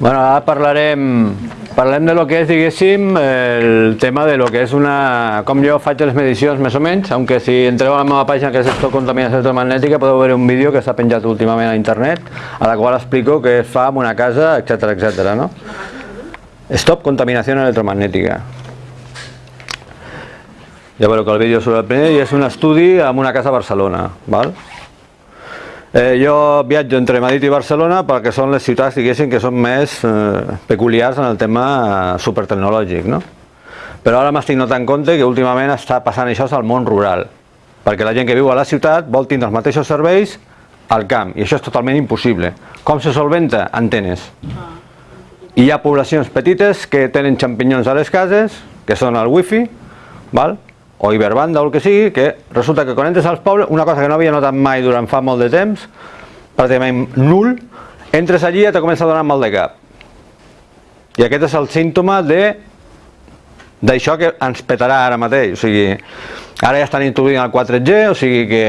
Bueno, ara parlarem, parlem de lo que és, diguéssim, el tema de lo que és una... com jo faig les medicions més o menys, aunque si entreu a la meva pàgina que és Stop Contaminació Electromagnètica podeu veure un vídeo que s'ha penjat últimament a internet a la qual explico què es fa en una casa, etc etc. no? Stop Contaminació Electromagnètica. Ja veureu que el vídeo sobre el primer i és un estudi en una casa a Barcelona. Val? Eh, jo viatjo entre Madrid i Barcelona perquè són les ciutats, diguéssim, que són més eh, peculiars en el tema eh, supertecnològic, no? Però ara m'estic notant compte que últimament està passant això al món rural, perquè la gent que viu a la ciutat vol tindre els mateixos serveis al camp, i això és totalment impossible. Com se solventa? Antenes. I hi ha poblacions petites que tenen xampinyons a les cases, que són el wifi, val? O Iberbanda o el que sigui, que resulta que quan entres als pobles, una cosa que no havia notat mai durant fa molt de temps, pràcticament nul, entres allí i te comença a donar mal de cap. I aquest és el símptoma de d'això que ens petarà ara mateix, o sigui, ara ja estan introduint el 4G, o sigui que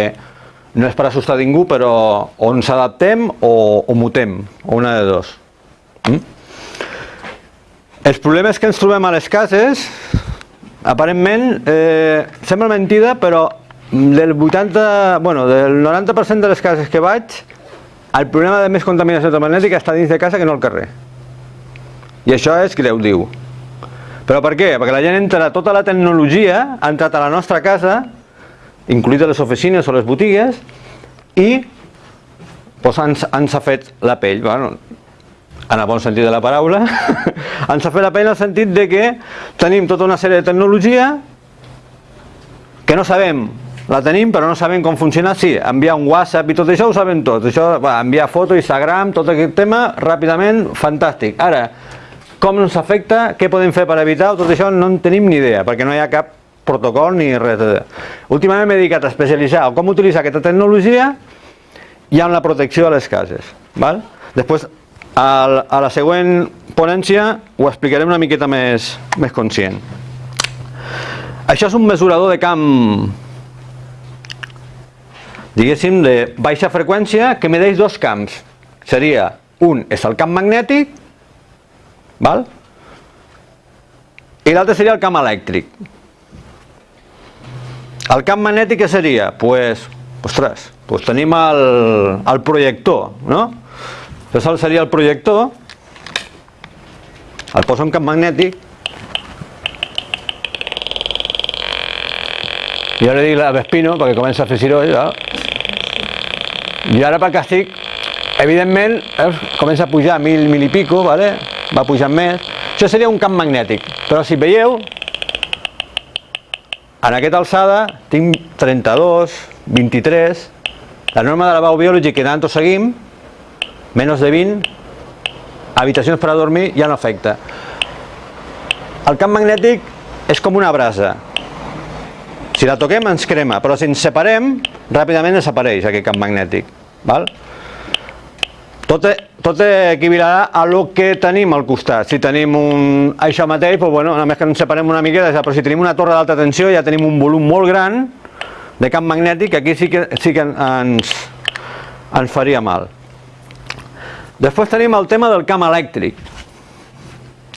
no és per assustar ningú, però o ens adaptem o, o mutem, o una de dos. Mm? Els problemes que ens trobem a les cases aparentment eh, sembla mentida però del 80, bueno, del 90% de les cases que vaig el problema de més contaminació electromagnètica està dins de casa que no al carrer. I això és greu, diu però per què? perquè la gent entra tota la tecnologia ha entrat a la nostra casa incluïdes les oficines o les botigues i pues, ens, ens ha fet la pell. Bueno, en el bon sentit de la paraula, ens ha fet la pena en el sentit de que tenim tota una sèrie de tecnologia que no sabem, la tenim però no sabem com funciona, sí, enviar un WhatsApp i tot això ho sabem tot, això, va, enviar foto, Instagram, tot aquest tema, ràpidament, fantàstic. Ara, com ens afecta, què podem fer per evitar, tot això no en tenim ni idea, perquè no hi ha cap protocol ni res. Últimament m'he dedicat a especialitzar com utilitzar aquesta tecnologia i en la protecció de les cases. Val? Després a, a la següent ponència ho explicarem una miqueta més, més conscient. Això és un mesurador de camp, diguéssim, de baixa freqüència que medeix dos camps. Seria, un és el camp magnètic, val? i l'altre seria el camp elèctric. El camp magnètic què seria? Pues, ostres, pues tenim el, el projector, no? Això seria el projector, el poso en camp magnètic. I ara dic a Vespino perquè comença a fer ciroll ja. i ara pel càstig evidentment veus, comença a pujar mil, mil i pico vale? va pujant més. Això seria un camp magnètic. Però si veieu en aquesta alçada tinc 32 23 la norma de la Bau Biology que tant seguim menos de 20, habitacions per a dormir ja no afecta. El camp magnètic és com una brasa. Si la toquem ens crema, però si ens separem, ràpidament desapareix aquest camp magnètic. Val? Tot, tot equivalarà a lo que tenim al costat. Si tenim un, això mateix, doncs, bueno, només que ens separem una miqueta, però si tenim una torre d'alta tensió ja tenim un volum molt gran de camp magnètic, aquí sí que, sí que ens, ens faria mal. Després tenim el tema del camp elèctric.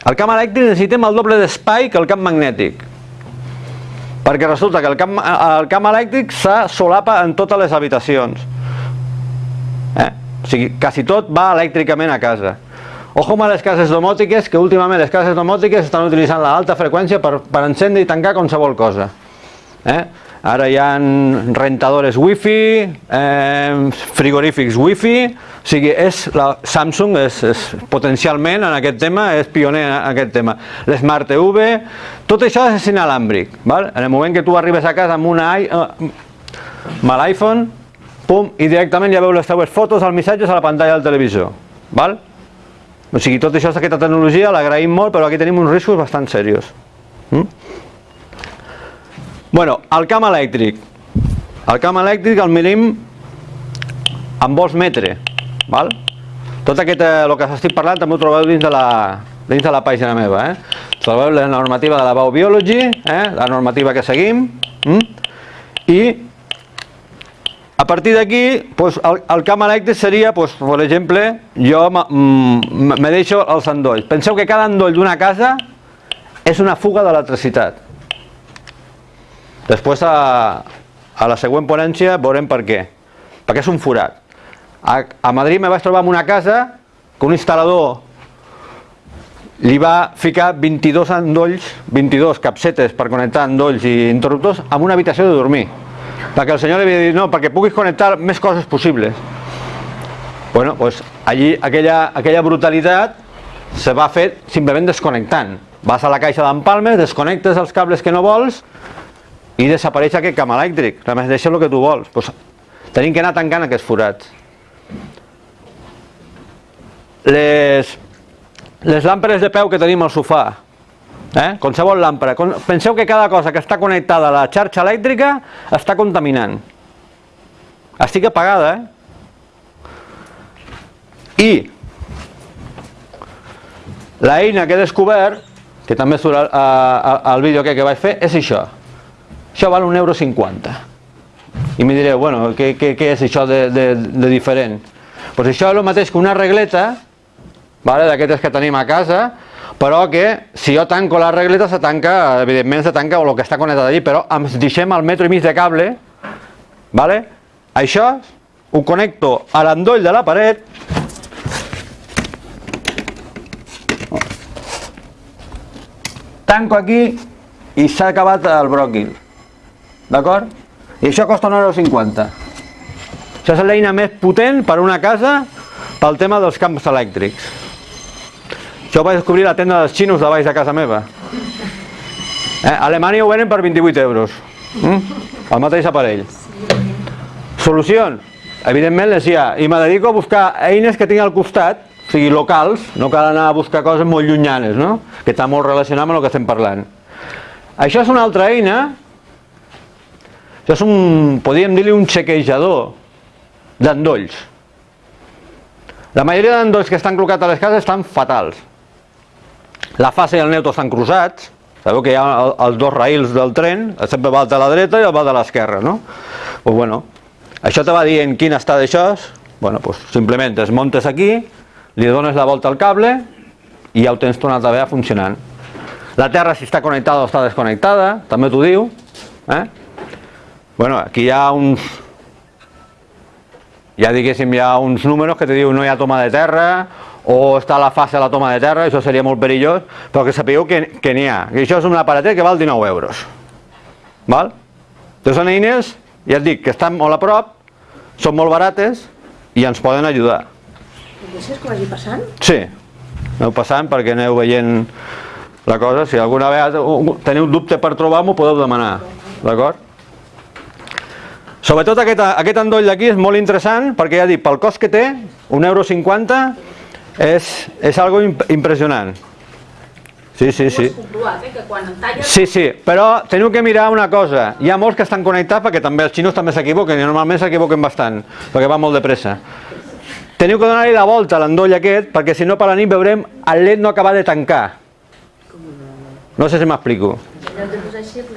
El camp elèctric necessitem el doble d'espai que el camp magnètic. Perquè resulta que el camp, el camp elèctric se solapa en totes les habitacions. Eh? O sigui, quasi tot va elèctricament a casa. Ojo amb les cases domòtiques, que últimament les cases domòtiques estan utilitzant l'alta freqüència per, per encendre i tancar qualsevol cosa. Eh? Ara hi ha rentadores wifi, eh, frigorífics wifi, o sigui, és la Samsung és, és potencialment en aquest tema, és pioner en aquest tema. L'Smart TV, tot això és inalàmbric. Val? En el moment que tu arribes a casa amb, una, eh, amb l'iPhone, pum, i directament ja veu les teves fotos, els missatges a la pantalla del televisor. Val? O sigui, tot això, aquesta tecnologia, l'agraïm molt, però aquí tenim uns riscos bastant serios. Mm? Bueno, el camp elèctric. El camp elèctric el mirim en vols metre. Val? Tot aquest, eh, el que estic parlant també ho trobeu dins de la, dins de la pàgina meva. Eh? Trobeu la normativa de la Biobiology, eh? la normativa que seguim, mm? i A partir d'aquí, pues, el, el camp elèctric seria, pues, per exemple, jo mm, me deixo els endolls. Penseu que cada endoll d'una casa és una fuga d'electricitat. Després, a, a la següent ponència, veurem per què. Perquè és un forat. A, a Madrid me vaig trobar en una casa que un instal·lador li va ficar 22 endolls, 22 capsetes per connectar endolls i interruptors amb una habitació de dormir perquè el senyor li havia dit, no, perquè puguis connectar més coses possibles. Bueno, pues allí aquella, aquella brutalitat se va fer simplement desconnectant. Vas a la caixa d'empalmes, desconnectes els cables que no vols i desapareix aquest camp elèctric. Només deixa el que tu vols. Pues, tenim que anar tancant aquests forats. Les, les làmperes de peu que tenim al sofà, Eh? Qualsevol làmpara. Penseu que cada cosa que està connectada a la xarxa elèctrica està contaminant. Estic apagada, eh? I l'eina que he descobert, que també surt al, al vídeo que, que vaig fer, és això. Això val un euro 50. I me direu, bueno, què, què, què és això de, de, de diferent? Pues això és el mateix que una regleta, vale, d'aquestes que tenim a casa, però que si jo tanco la regleta se tanca, evidentment se tanca el que està connectat allí, però ens deixem el metro i mig de cable, vale? això ho connecto a l'endoll de la paret, tanco aquí i s'ha acabat el bròquil, d'acord? I això costa 1,50€. Això és l'eina més potent per a una casa pel tema dels camps elèctrics. Això ho vaig descobrir a la tenda dels xinos de baix de casa meva. Eh, a Alemanya ho venen per 28 euros. Mm? El mateix aparell. Solucions? Evidentment les hi ha. I me dedico a buscar eines que tinc al costat, o sigui, locals, no cal anar a buscar coses molt llunyanes, no? que està molt relacionat amb el que estem parlant. Això és una altra eina, és un, podríem dir-li un xequejador d'endolls. La majoria d'endolls que estan col·locats a les cases estan fatals. La fase i el neutro estan cruzats, sabeu que hi ha els dos raïls del tren, sempre va de la dreta i el va de l'esquerra, no? Pues bueno, això te va dir en quin estat això és, bueno, pues simplement desmontes aquí, li dones la volta al cable i ja ho tens tornat a veure funcionant. La terra si està connectada o està desconnectada, també t'ho diu. Eh? Bueno, aquí hi ha uns... Ja diguéssim, hi ha uns números que te diu no hi ha toma de terra, o està a la fase de la toma de terra, això seria molt perillós, però que sapigueu que que n'hi ha. I això és un aparatet que val 19 euros. Val? Doncs són eines, ja et dic, que estan molt a prop, són molt barates i ens poden ajudar. Deixes que vagi passant? Sí, aneu passant perquè aneu veient la cosa. Si alguna vegada teniu dubte per trobar-m'ho, podeu demanar. D'acord? Sobretot aquest, aquest endoll d'aquí és molt interessant perquè ja dic, pel cost que té, 1,50 euro, és, és algo impressionant. Sí, sí, sí. Eh, sí, sí, però teniu que mirar una cosa. Hi ha molts que estan connectats perquè també els xinos també s'equivoquen i normalment s'equivoquen bastant perquè va molt de pressa. Teniu que donar-li la volta a l'endoll aquest perquè si no per la nit veurem el led no acabar de tancar. No sé si m'explico.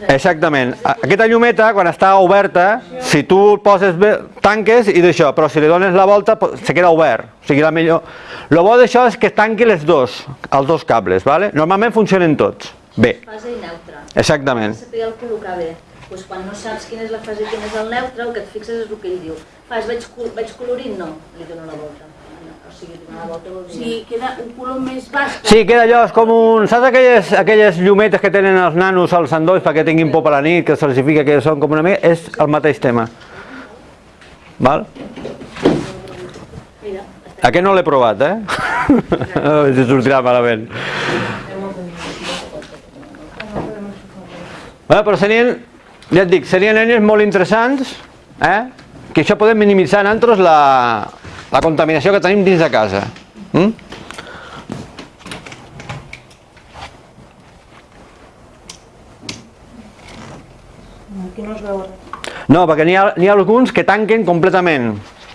Exactament. Aquesta llumeta, quan està oberta, si tu poses bé, tanques i d'això, però si li dones la volta se queda obert. O sigui, la millor... El bo d'això és que tanqui les dos, els dos cables, ¿vale? Normalment funcionen tots. Bé. Fase i neutre. Exactament. Saber el col·locar bé. Pues quan no saps quina és la fase i quin és el neutre, el que et fixes és el que ell diu. Fas, veig, veig colorint? No, li dono la volta sigui, queda un color més baix. Sí, queda allò, és com un... Saps aquelles, aquelles llumetes que tenen els nanos als endolls perquè tinguin por per la nit, que se'ls fica que són com una mica... És el mateix tema. Val? Mira. Aquest no l'he provat, eh? A veure si sortirà malament. Bueno, però serien, ja et dic, serien eines molt interessants, eh? que això podem minimitzar en altres la, la contaminació que tenim dins de casa. Mm? Aquí no es veu No, perquè n'hi ha, ha alguns que tanquen completament.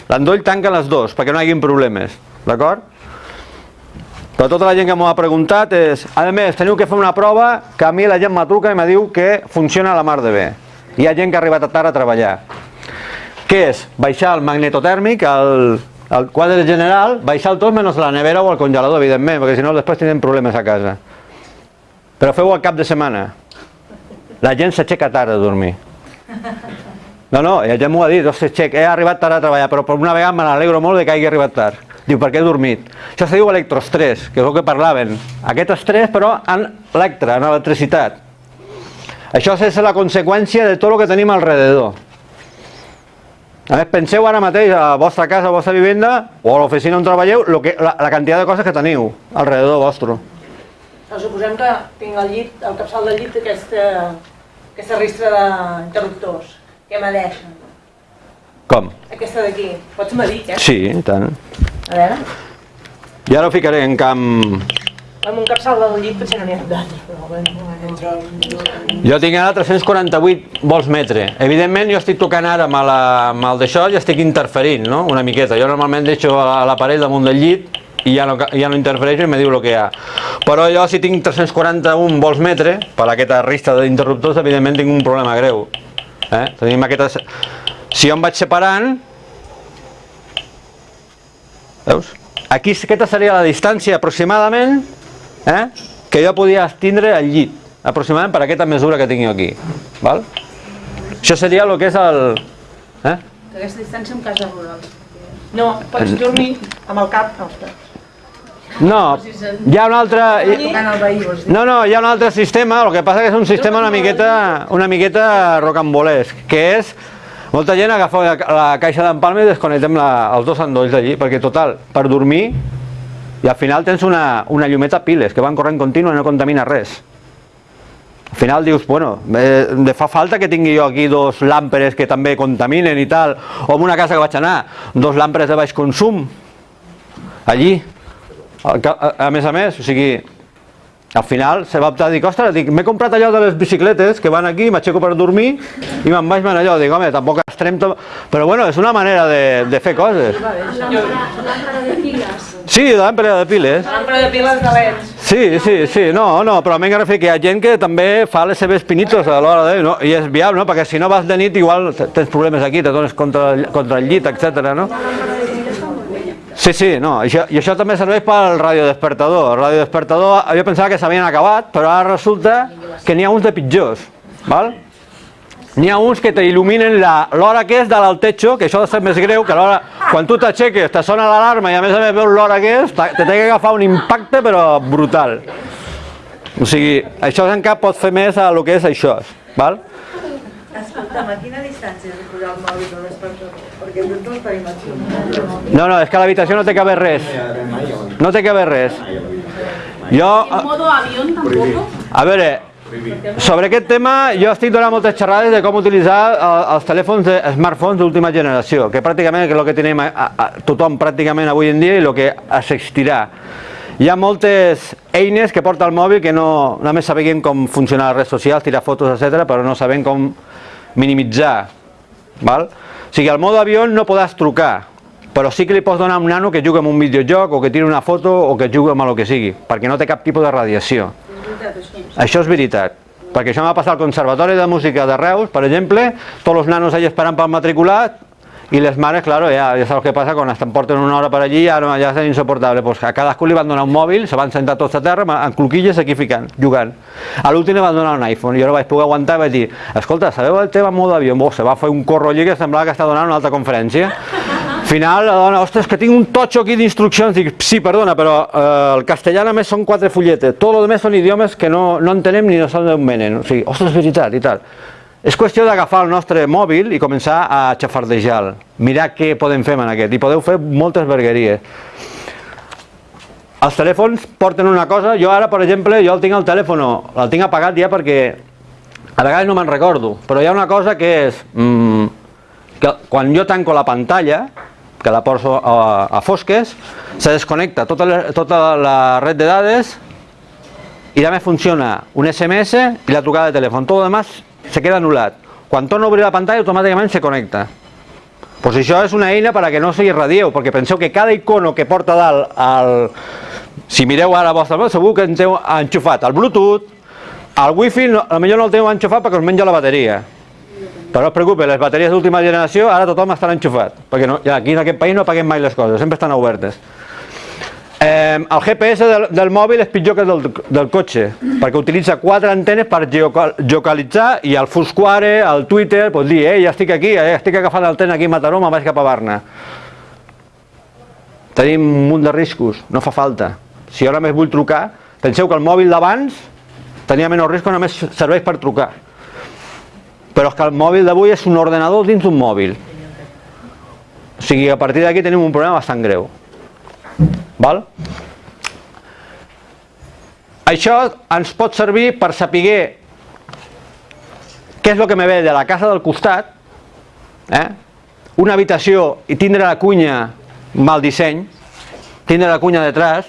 L'endoll tanca les dos, perquè no hi hagi problemes. D'acord? Però tota la gent que m'ho ha preguntat és... A més, teniu que fer una prova que a mi la gent m'atruca i me diu que funciona la mar de bé. Hi ha gent que ha arribat a tard a treballar. Què és? Baixar el magnetotèrmic, el, el quadre general, baixar tot menys la nevera o el congelador, evidentment, perquè si no després tindrem problemes a casa. Però feu-ho al cap de setmana. La gent s'aixeca tard a dormir. No, no, la gent m'ho ha dit, he arribat tard a treballar, però per una vegada me n'alegro molt de que hagi arribat tard. Diu, perquè he dormit. Això se diu electroestrès, que és el que parlaven. Aquest estrès, però, en electre, en electricitat. Això és la conseqüència de tot el que tenim alrededor. A més, penseu ara mateix a la vostra casa, a la vostra vivenda, o a l'oficina on treballeu, lo que, la, la quantitat de coses que teniu alrededor vostre. No, suposem que tinc al llit, al capçal del llit, aquesta, aquesta ristra d'interruptors. Què m'adeixen? Com? Aquesta d'aquí. Pots medir, eh? Sí, i tant. A veure. I ara ho ficaré en camp... Amb un capçal del llit potser no n'hi ha però bueno. Jo tinc ara 348 volts metre. Evidentment jo estic tocant ara amb, la, amb el d'això i estic interferint, no? Una miqueta. Jo normalment deixo l'aparell damunt del llit i ja no, ja no interfereixo i me diu el que hi ha. Però jo si tinc 341 volts metre, per aquesta rista d'interruptors, evidentment tinc un problema greu. Eh? Tenim aquestes... Si jo em vaig separant... Veus? Aquí aquesta seria la distància aproximadament eh? que jo podia tindre al llit, aproximadament per aquesta mesura que tinc jo aquí. Val? Això seria el que és el... Eh? Aquesta distància en casa rural. No, pots dormir amb el cap als peus. No, hi ha un altre... No, no, hi ha un altre sistema, el que passa que és un sistema una miqueta, una miqueta rocambolesc, que és molta gent agafa la, la caixa d'empalme i desconnectem la, els dos endolls d'allí, perquè total, per dormir, i al final tens una, una llumeta piles que van corrent contínua i no contamina res. Al final dius, bueno, eh, fa falta que tingui jo aquí dos làmperes que també contaminen i tal, o en una casa que vaig anar, dos làmperes de baix consum, allí, a, a, a més a més, o sigui, al final se va optar a dir, ostres, m'he comprat allò de les bicicletes que van aquí, m'aixeco per dormir i me'n vaig en allò, dic, home, tampoc estrem. Però bueno, és una manera de, de fer coses. Làmpara de. Sí, làmpara de piles. L'àmpara de piles de leds. Sí, sí, sí, no, no, però m'he referir que hi ha gent que també fa les seves pinitos a l'hora de... No? I és viable, no? Perquè si no vas de nit igual tens problemes aquí, te dones contra, el- contra el llit, etc. no? Sí, sí, no, això, i això també serveix pel radiodespertador. El radiodespertador, jo pensava que s'havien acabat, però ara resulta que n'hi ha uns de pitjors, val? N'hi ha uns que t'il·luminen la- l'hora que és dalt al techo, que això ha de ser més greu, que l'hora, quan tu t'aixeques, te sona l'alarma i a més a més veus l'hora que és, te té que agafar un impacte però brutal. O sigui, això en cap pot fer més a lo que és això, val? Escolta'm, a quina distància has de posar el mòbil de despertador? Perquè tots els tenim. No, no, és que a l'habitació no té que haver res. No té que haver res. Jo, En modo avión tampoco. a veure, sobre aquest tema jo estic donant moltes xerrades de com utilitzar eh, els telèfons de smartphones d'última generació, que pràcticament és el que tenim a, a, tothom pràcticament avui en dia i el que assistirà. Hi ha moltes eines que porta el mòbil que no, només sabem com funcionar les redes socials, tirar fotos, etc, però no sabem com minimitzar. Val? O sigui, al mode avió no podràs trucar, però sí que li pots donar un nano que jugui amb un videojoc o que tiri una foto o que jugui amb el que sigui, perquè no té cap tipus de radiació. Això és veritat. Perquè això m'ha passat al Conservatori de Música de Reus, per exemple, tots els nanos allà esperant pel matriculat i les mares, claro, ja, ja saps què passa, quan estan porten una hora per allí ja, ja és insuportable. Pues a cadascú li van donar un mòbil, se van sentar tots a terra, en cloquilles aquí ficant, jugant. A l'últim li van donar un iPhone, jo no vaig poder aguantar i vaig dir, escolta, sabeu el tema mode avió? Bo, se va fer un corro allí que semblava que està donant una altra conferència. Al final, la dona, ostres, que tinc un totxo aquí d'instruccions. Dic, sí, perdona, però eh, el castellà només són quatre fulletes. Tot el demés són idiomes que no, no entenem ni no sabem d'on venen. O sigui, ostres, veritat, i tal. És qüestió d'agafar el nostre mòbil i començar a xafardejar mirar què podem fer amb aquest, i podeu fer moltes vergueries. Els telèfons porten una cosa, jo ara, per exemple, jo el tinc al telèfon, el tinc apagat ja perquè a vegades no me'n recordo, però hi ha una cosa que és, mm, que quan jo tanco la pantalla, que la poso a, a fosques, se desconnecta tota la, tota la red de dades i també funciona un SMS i la trucada de telèfon. Tot el demás se queda anul·lat. Quan torno a obrir la pantalla automàticament se connecta. Pues això és una eina per que no se irradieu, perquè penseu que cada icono que porta dalt, el... si mireu ara vostre mòbil, segur que en teniu enxufat el Bluetooth, el Wi-Fi, no, potser no el teniu enxufat perquè us menja la bateria. Però no es preocupi, les bateries d'última generació ara tothom estarà enxufat, perquè no, ja aquí en aquest país no paguem mai les coses, sempre estan obertes. Eh, el GPS del, del mòbil és pitjor que el del, del cotxe, perquè utilitza quatre antenes per geocalitzar i el Foursquare, el Twitter, pot dir, eh, ja estic aquí, eh, estic agafant el tren aquí a Mataró, me'n vaig cap a Barna. Tenim un munt de riscos, no fa falta. Si ara més vull trucar, penseu que el mòbil d'abans tenia menys risc, només serveix per trucar. Però és que el mòbil d'avui és un ordenador dins d'un mòbil. O sigui, a partir d'aquí tenim un problema bastant greu. Val? Això ens pot servir per saber què és el que me ve de la casa del costat, eh? una habitació i tindre la cunya mal disseny, tindre la cunya detrás,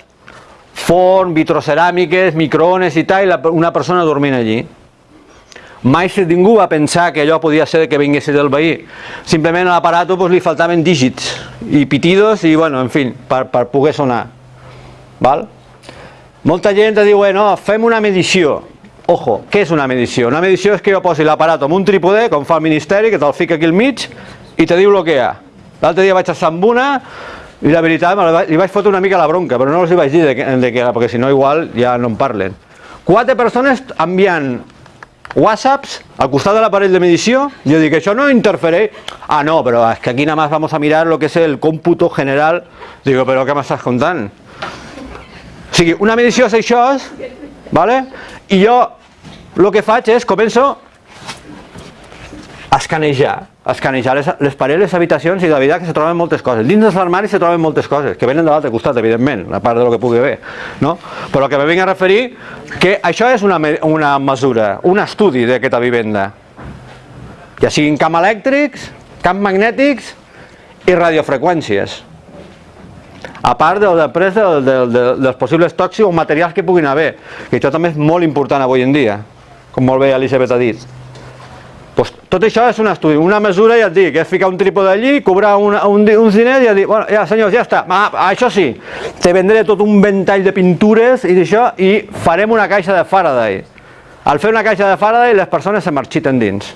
forn, vitroceràmiques, microones i tal, i una persona dormint allí. Mai ningú va pensar que allò podia ser que vingués del veí. Simplement a l'aparato pues, li faltaven dígits i pitidos i, bueno, en fi, per, per poder sonar. Val? Molta gent diu, bueno, fem una medició. Ojo, què és una medició? Una medició és que jo posi l'aparato amb un trípode, com fa el Ministeri, que te'l fica aquí al mig, i te diu el que hi ha. L'altre dia vaig estar amb una, i la veritat, li vaig fotre una mica la bronca, però no els hi vaig dir de, de que perquè si no igual ja no en parlen. Quatre persones enviant whatsapps al costat de l'aparell de medició, jo dic, això no interfereix. Ah, no, però és que aquí nada más vamos a mirar lo que es el cómputo general. Digo, però què m'estàs contant? O sigui, una medició és això, ¿vale? i jo el que faig és, començo a escanejar, a escanejar les, les parets, les habitacions i de veritat que se troben moltes coses. Dins dels armaris se troben moltes coses, que venen de l'altre costat, evidentment, a part de lo que pugui haver. No? Però que me vinc a referir que això és una, una mesura, un estudi d'aquesta vivenda. Ja siguin camp elèctrics, camp magnètics i radiofreqüències. A part de, després de, de, de, dels possibles tòxics o materials que puguin haver, que això també és molt important avui en dia, com molt bé Elisabet ha dit. Pues tot això és un estudi, una mesura, ja et dic, és ficar un trípode allí, cobrar un, un, uns diners i ja dir, bueno, ja senyors, ja està, ah, això sí, te vendré tot un ventall de pintures i d'això i farem una caixa de Faraday. Al fer una caixa de Faraday les persones se marxiten dins.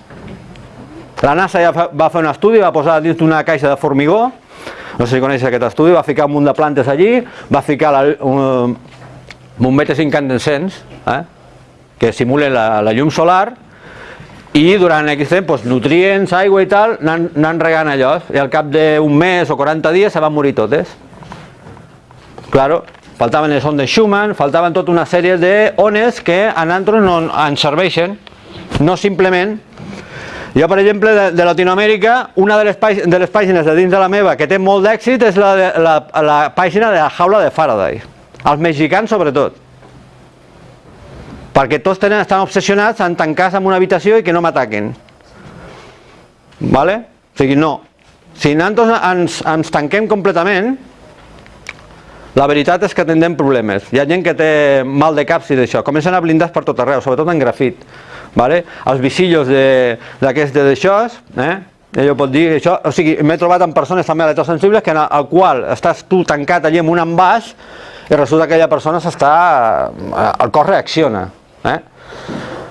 La NASA ja va fer un estudi, va posar dins d'una caixa de formigó, no sé si coneix aquest estudi, va ficar un munt de plantes allí, va ficar la, un, bombetes incandescents, eh, que simulen la, la llum solar, i durant aquest temps, doncs, nutrients, aigua i tal, anant regant allò, i al cap d'un mes o 40 dies se van morir totes. Claro, faltaven les ondes Schumann, faltaven tota una sèrie d'ones que a nosaltres no ens serveixen, no simplement jo, per exemple, de, de Latinoamèrica, una de les, de les pàgines de dins de la meva que té molt d'èxit és la, de, la, la pàgina de la jaula de Faraday. Els mexicans, sobretot perquè tots tenen, estan obsessionats en tancar-se en una habitació i que no m'ataquen. Vale? O sigui, no. Si nosaltres ens, ens tanquem completament, la veritat és que tindrem problemes. Hi ha gent que té mal de caps i d'això. Comencen a blindar per tot arreu, sobretot en grafit. Vale? Els visillos d'aquests de, d'això, eh? Ell pot dir això, o sigui, m'he trobat amb persones també electrosensibles que en el qual estàs tu tancat allí amb un envàs i resulta que aquella persona s'està... el cos reacciona. Eh?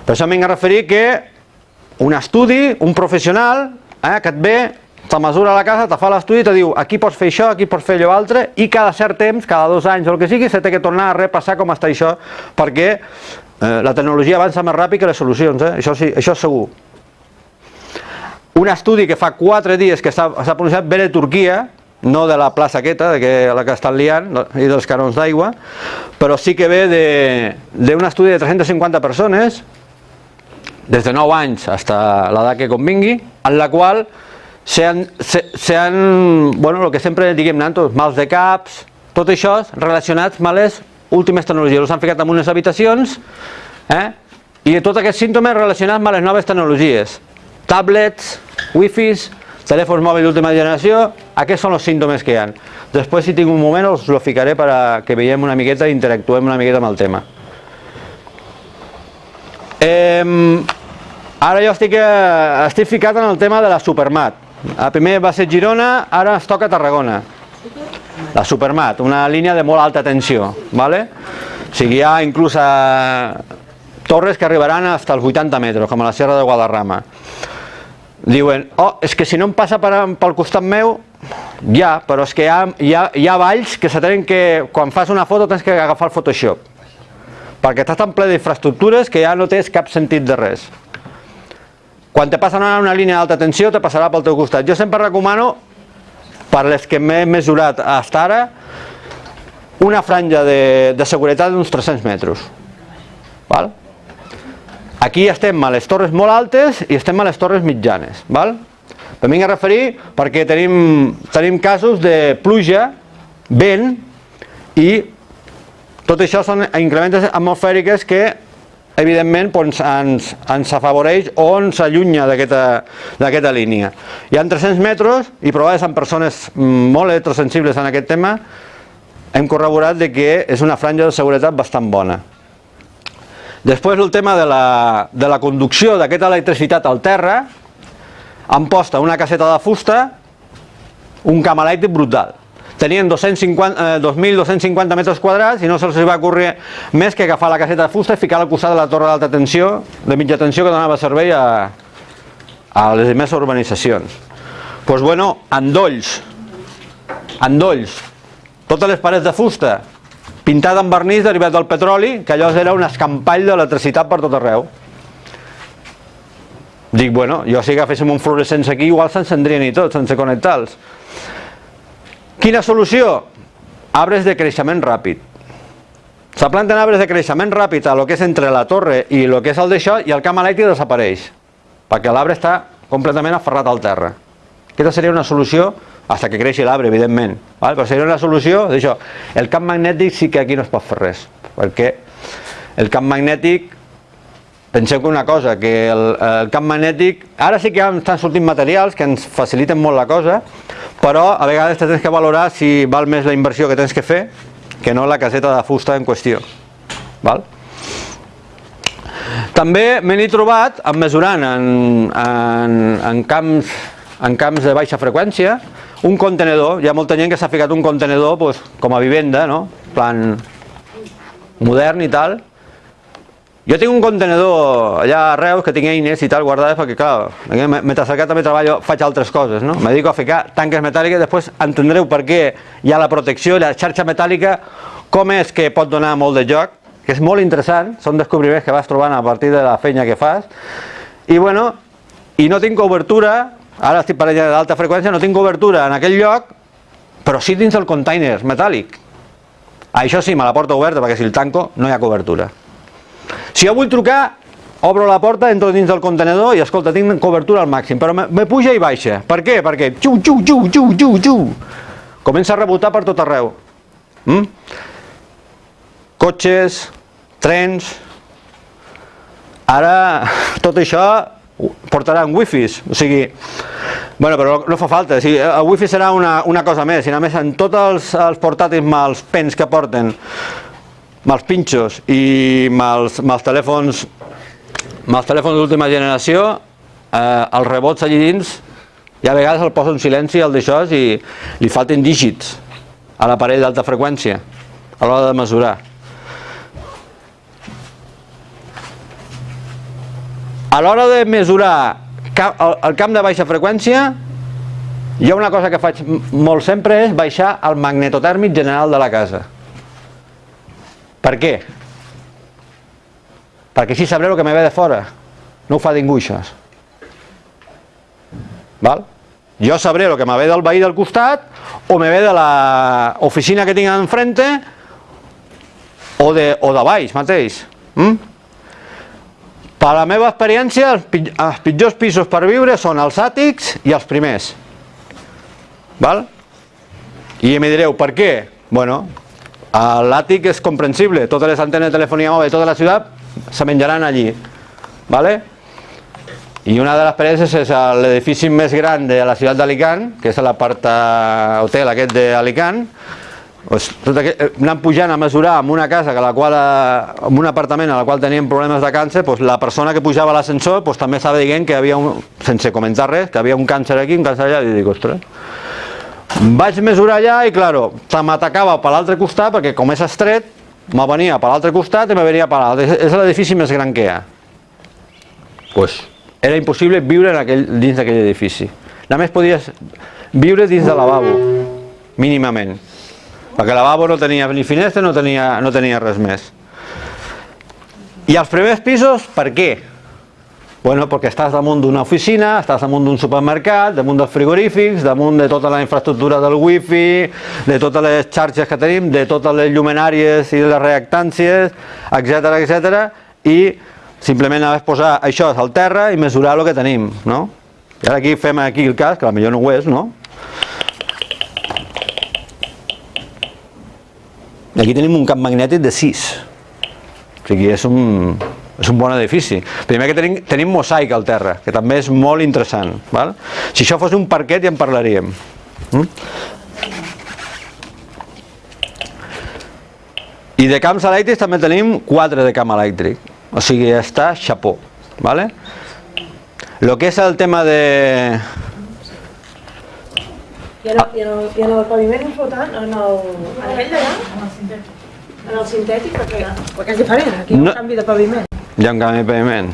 Per això m'he de referir que un estudi, un professional, eh, que et ve, te mesura a la casa, te fa l'estudi i te diu aquí pots fer això, aquí pots fer allò altre i cada cert temps, cada dos anys o el que sigui, té que tornar a repassar com està això perquè eh, la tecnologia avança més ràpid que les solucions, eh? això, sí, això és segur. Un estudi que fa quatre dies que s'ha pronunciat ve de Turquia, no de la plaça aquesta, de que, la que estan liant, i dels canons d'aigua, però sí que ve d'un estudi de 350 persones, des de 9 anys fins a l'edat que convingui, en la qual s'han, bueno, el que sempre diguem nosaltres, mals de caps, tot això relacionats amb les últimes tecnologies. Els han ficat en unes habitacions eh? i tots aquests símptomes relacionats amb les noves tecnologies. Tablets, wifis, telèfons mòbils d'última generació, aquests són els símptomes que hi ha. Després, si tinc un moment, us lo ficaré per a que veiem una miqueta i interactuem una miqueta amb el tema. Eh, ara jo estic, eh, estic ficat en el tema de la Supermat. El primer va ser Girona, ara es toca Tarragona. La Supermat, una línia de molt alta tensió. ¿vale? O sigui, hi ha inclús a torres que arribaran fins als 80 metres, com a la Serra de Guadarrama. diuen, oh, és que si no em passa per, pel costat meu, ja, però és que hi ha, hi ha, hi ha valls que se que, quan fas una foto tens que agafar el Photoshop, perquè estàs tan ple d'infraestructures que ja no tens cap sentit de res. Quan te passen una línia d'alta tensió te passarà pel teu costat. Jo sempre recomano, per les que m'he mesurat fins ara, una franja de, de seguretat d'uns 300 metres. Val? Aquí estem a les torres molt altes i estem a les torres mitjanes. Val? Em vinc a referir perquè tenim, tenim casos de pluja, vent i tot això són increments atmosfèriques que evidentment doncs, ens, ens afavoreix o ens allunya d'aquesta línia. Hi ha 300 metres i provades amb persones molt electrosensibles en aquest tema hem corroborat de que és una franja de seguretat bastant bona. Després el tema de la, de la conducció d'aquesta electricitat al terra han posta una caseta de fusta un camp elèctric brutal tenien 2.250 eh, metres quadrats i no se'ls va ocórrer més que agafar la caseta de fusta i ficar al costat de la torre d'alta tensió, de mitja tensió que donava servei a, a les més urbanitzacions. Doncs pues bueno, endolls, endolls, totes les parets de fusta, pintada amb vernís derivat del petroli, que allò era un escampall d'electricitat per tot arreu. Dic, bueno, jo si agaféssim un fluorescents aquí, igual s'encendrien i tot, sense connectar-los. Quina solució? Arbres de creixement ràpid. Se planten arbres de creixement ràpid a lo que és entre la torre i el que és el d'això i el camp elèctric desapareix, perquè l'arbre està completament aferrat al terra. Aquesta seria una solució, fins que creixi l'arbre, evidentment, val? però seria una solució d'això. El camp magnètic sí que aquí no es pot fer res, perquè el camp magnètic Penseu que una cosa, que el, el camp magnètic, ara sí que estan sortint materials que ens faciliten molt la cosa, però a vegades tens que valorar si val més la inversió que tens que fer que no la caseta de fusta en qüestió. Val? També me n'he trobat, en mesurant en, en, en, camps, en camps de baixa freqüència, un contenedor, hi ha molta gent que s'ha ficat un contenedor pues, com a vivenda, no? plan modern i tal, jo tinc un contenedor allà a Reus que tinc eines i tal guardades perquè, clar, mentre que també treballo faig altres coses, no? Me dedico a ficar tanques metàl·liques, després entendreu per què hi ha la protecció i la xarxa metàl·lica, com és que pot donar molt de joc, que és molt interessant, són descobriments que vas trobant a partir de la feina que fas, i bueno, i no tinc cobertura, ara estic per allà d'alta freqüència, no tinc cobertura en aquell lloc, però sí dins el container metàl·lic. Això sí, me la porta oberta perquè si el tanco no hi ha cobertura. Si jo vull trucar, obro la porta, entro dins del contenedor i escolta, tinc cobertura al màxim, però me, me puja i baixa. Per què? Perquè xu, xu, xu, xu, xu, xu, comença a rebotar per tot arreu. Mm? Cotxes, trens... Ara tot això portaran wifis, o sigui, bueno, però no fa falta, o sigui, el wifi serà una, una cosa més, i a més en tots els, els portàtils mals pens que porten mals pinxos i mals, mals telèfons mals telèfons d'última generació eh, els rebots allí dins i a vegades el posa en silenci el d'això i li falten dígits a l'aparell d'alta freqüència a l'hora de mesurar. A l'hora de mesurar el camp de baixa freqüència hi ha una cosa que faig molt sempre és baixar el magnetotèrmic general de la casa per què? Perquè així sabré el que me ve de fora. No ho fa això. Val? Jo sabré el que me ve del veí del costat o me ve de l'oficina que tinc enfrente o de, o de baix mateix. Mm? Per la meva experiència, els pitjors pisos per viure són els àtics i els primers. Val? I em direu, per què? Bueno, L'àtic és comprensible, totes les antenes de telefonia mòbil de tota la ciutat se menjaran allí. ¿vale? I una de les parets és l'edifici més gran de la ciutat d'Alicant, que és l'apart hotel aquest d'Alicant, pues, tot eh, anant pujant a mesurar amb una casa que la qual, eh, un apartament a la qual teníem problemes de càncer, pues, la persona que pujava a l'ascensor pues, també estava dient que havia, un, sense comentar res, que havia un càncer aquí, un càncer allà, i dic, ostres, vaig mesurar allà i, claro, se m'atacava per l'altre costat, perquè com és estret, me venia per l'altre costat i me venia per l'altre. És l'edifici més gran que hi ha. Pues, era impossible viure en aquell, dins d'aquell edifici. Només podies viure dins del lavabo, mínimament. Perquè el lavabo no tenia ni finestra, no tenia, no tenia res més. I els primers pisos, per què? Bueno, perquè estàs damunt d'una oficina, estàs damunt d'un supermercat, damunt dels frigorífics, damunt de tota la infraestructura del wifi, de totes les xarxes que tenim, de totes les llumenàries i les reactàncies, etc etc. i simplement anaves posar això al terra i mesurar el que tenim, no? I ara aquí fem aquí el cas, que potser no ho és, no? Aquí tenim un camp magnètic de 6. O sigui, és un, és un bon edifici. Primer que tenim, tenim mosaic al terra, que també és molt interessant. Val? Si això fos un parquet ja en parlaríem. Mm? I de camps elèctrics també tenim 4 de camp elèctric. O sigui, ja està xapó. Vale? Lo que és el tema de... I en el, i en el, i en el paviment flotant, en el, en aquell d'allà, en el sintètic, perquè, perquè és diferent, aquí hi ha No. un canvi de paviment. Hi ha un canvi de paviment.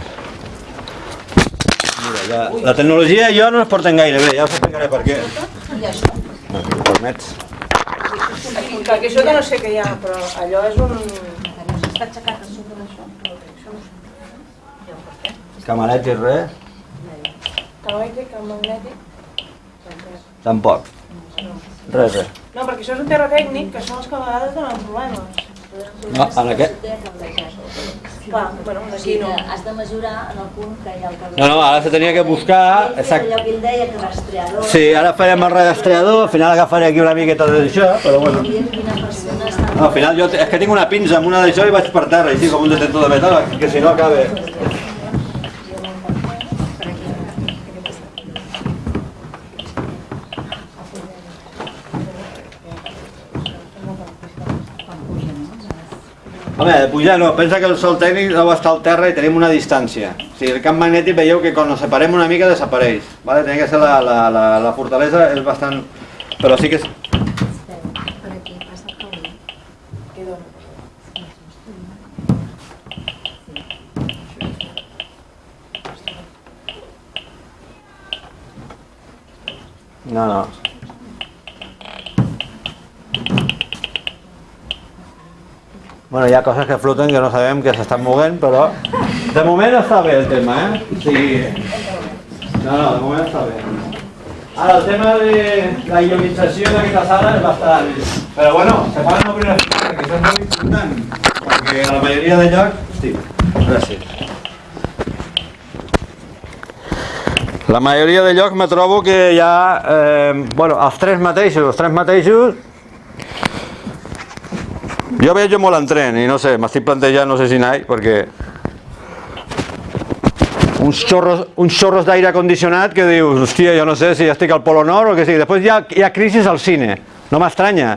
Mira, ja, la tecnologia i jo no es porten gaire bé, ja us explicaré per què. No, si permets. Perquè això que no sé què hi ha, però allò és un... Està aixecat a sobre d'això? Camarets i res? Elèctric, camp magnètic... Tampoc. Res, res. No, perquè això és un terra tècnic, que són els que a vegades donen problemes. No, en aquest... Clar, bueno, sigui no. has de mesurar en el punt que hi ha el cabell. No, no, ara se tenia que buscar... Exacte. Allò que ell deia que rastreador. Sí, ara farem el rastreador, al final agafaré aquí una miqueta d'això, però bueno. No, al final jo és que tinc una pinça amb una d'això i vaig per terra, així com un detector de metal, que si no acabe... Home, pujar no, pensa que el sol tècnic deu estar al terra i tenim una distància. O sigui, el camp magnètic veieu que quan ens separem una mica desapareix. Vale? Tenia que ser la, la, la, la fortalesa és bastant... Però sí que és... No, no. Bueno, hi ha coses que floten que no sabem que s'estan movent, però de moment està bé el tema, eh? O sigui... No, no, de moment està bé. Ara, el tema de la ionització d'aquesta sala és bastant... Però bueno, se poden obrir les finestres, que això és molt important, perquè a la majoria de llocs... Hosti, gràcies. La majoria de llocs me trobo que hi ha, eh, bueno, els tres mateixos, els tres mateixos, jo veig molt en tren i no sé, m'estic plantejant, no sé si anar perquè uns xorros, uns xorros d'aire condicionat que dius, hòstia, jo no sé si estic al Polo Nord o què sigui. Després hi ha, hi ha crisis al cine, no m'estranya.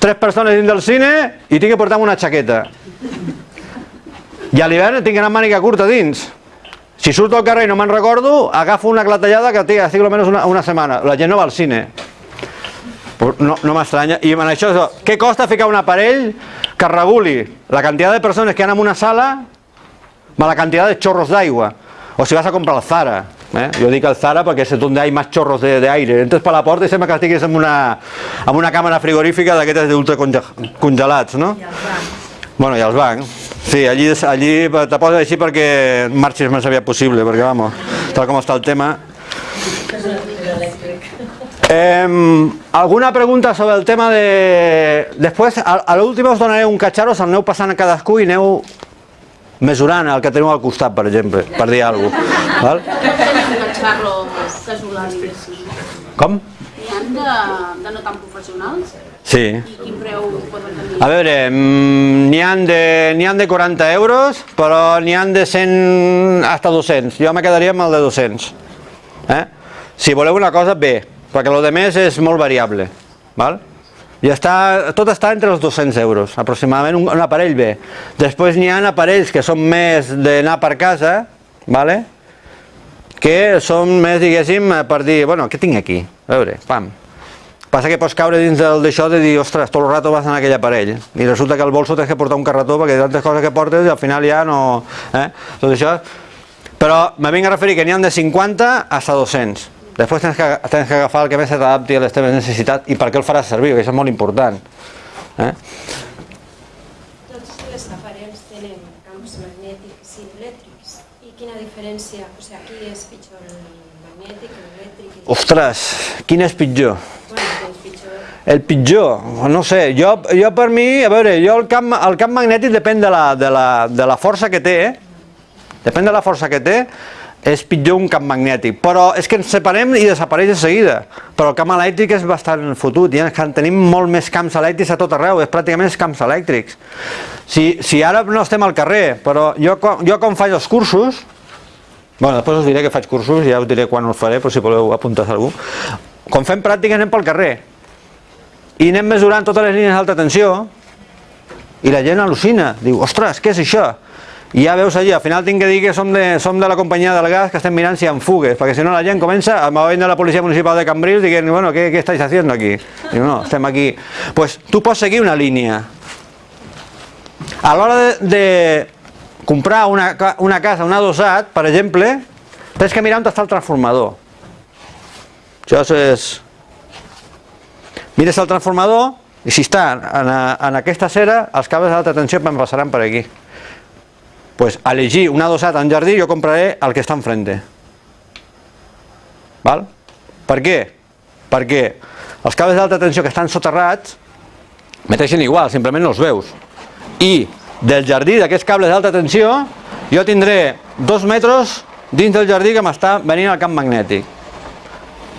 Tres persones dins del cine i tinc que portar una xaqueta. I a l'hivern tinc amb màniga curta dins. Si surto al carrer i no me'n recordo, agafo una clatellada que estic almenys una, una setmana. La gent no va al cine. No, no m'estranya. I en això, què costa ficar un aparell que reguli la quantitat de persones que hi ha en una sala amb la quantitat de xorros d'aigua? O si vas a comprar el Zara. Eh? Jo dic el Zara perquè és on hi ha més xorros de, de aire. Entres per la porta i sembla que estiguis en una, en una càmera frigorífica d'aquestes d'ultracongelats, no? Bueno, i els bancs. Sí, allí, allí te poses així perquè marxis més aviat possible, perquè, vamos, tal com està el tema... Eh, alguna pregunta sobre el tema de... Després, a, a l'últim us donaré un catxarro, se'l aneu passant a cadascú i aneu mesurant el que teniu al costat, per exemple, per dir alguna cosa. Val? Com? N'hi ha de, de no tan professionals? Sí. I quin preu poden tenir? A veure, n'hi han, de, han de 40 euros, però n'hi han de 100 hasta 200. Jo me quedaria amb el de 200. Eh? Si voleu una cosa, bé, perquè el de més és molt variable. Val? I està, tot està entre els 200 euros, aproximadament un, un aparell bé. Després n'hi ha aparells que són més d'anar per casa, vale? que són més, diguéssim, per dir, bueno, què tinc aquí? A veure, pam. Passa que pots caure dins d'això de dir, ostres, tot el rato vas en aquell aparell. I resulta que al bolso tens que portar un carretó perquè de tantes coses que portes i al final ja no... Eh? Tot això... Però me vinc a referir que n'hi ha de 50 hasta 200. Després tens que, tens que agafar el que més s'adapti a les teves necessitats i per què el faràs servir, que això és molt important. Eh? Tots els aparells tenen camps magnètics i elèctrics. I quina diferència? O sigui, aquí és pitjor el magnètic, l'elèctric... Ostres, quin és pitjor. El pitjor, no sé, jo, jo per mi, a veure, jo el camp, el camp magnètic depèn de la, de, la, de la força que té, eh? depèn de la força que té, és pitjor un camp magnètic, però és que ens separem i desapareix de seguida, però el camp elèctric és bastant fotut, ja tenim molt més camps elèctrics a tot arreu, és pràcticament els camps elèctrics. Si, si ara no estem al carrer, però jo, jo quan faig els cursos, bueno, després us diré que faig cursos, ja us diré quan els faré, però si voleu apuntar algú, quan fem pràctiques anem pel carrer, i anem mesurant totes les línies d'alta tensió, i la gent al·lucina, diu, ostres, què és això? I ja veus allí, al final tinc que dir que som de, som de la companyia del gas que estem mirant si hi ha fugues, perquè si no la gent comença, a movent de la policia municipal de Cambrils dient, bueno, què, què estáis haciendo aquí? Diu, no, estem aquí. Pues tu pots seguir una línia. A l'hora de, de comprar una, una casa, un adossat, per exemple, tens que mirar on està el transformador. Això és... Mires el transformador i si està en, en aquesta cera, els cables d'alta tensió em passaran per aquí pues elegir un adossat en jardí jo compraré el que està enfrente. Val? Per què? Perquè els cables d'alta tensió que estan soterrats meteixen igual, simplement no els veus. I del jardí d'aquests cables d'alta tensió jo tindré dos metres dins del jardí que m'està venint al camp magnètic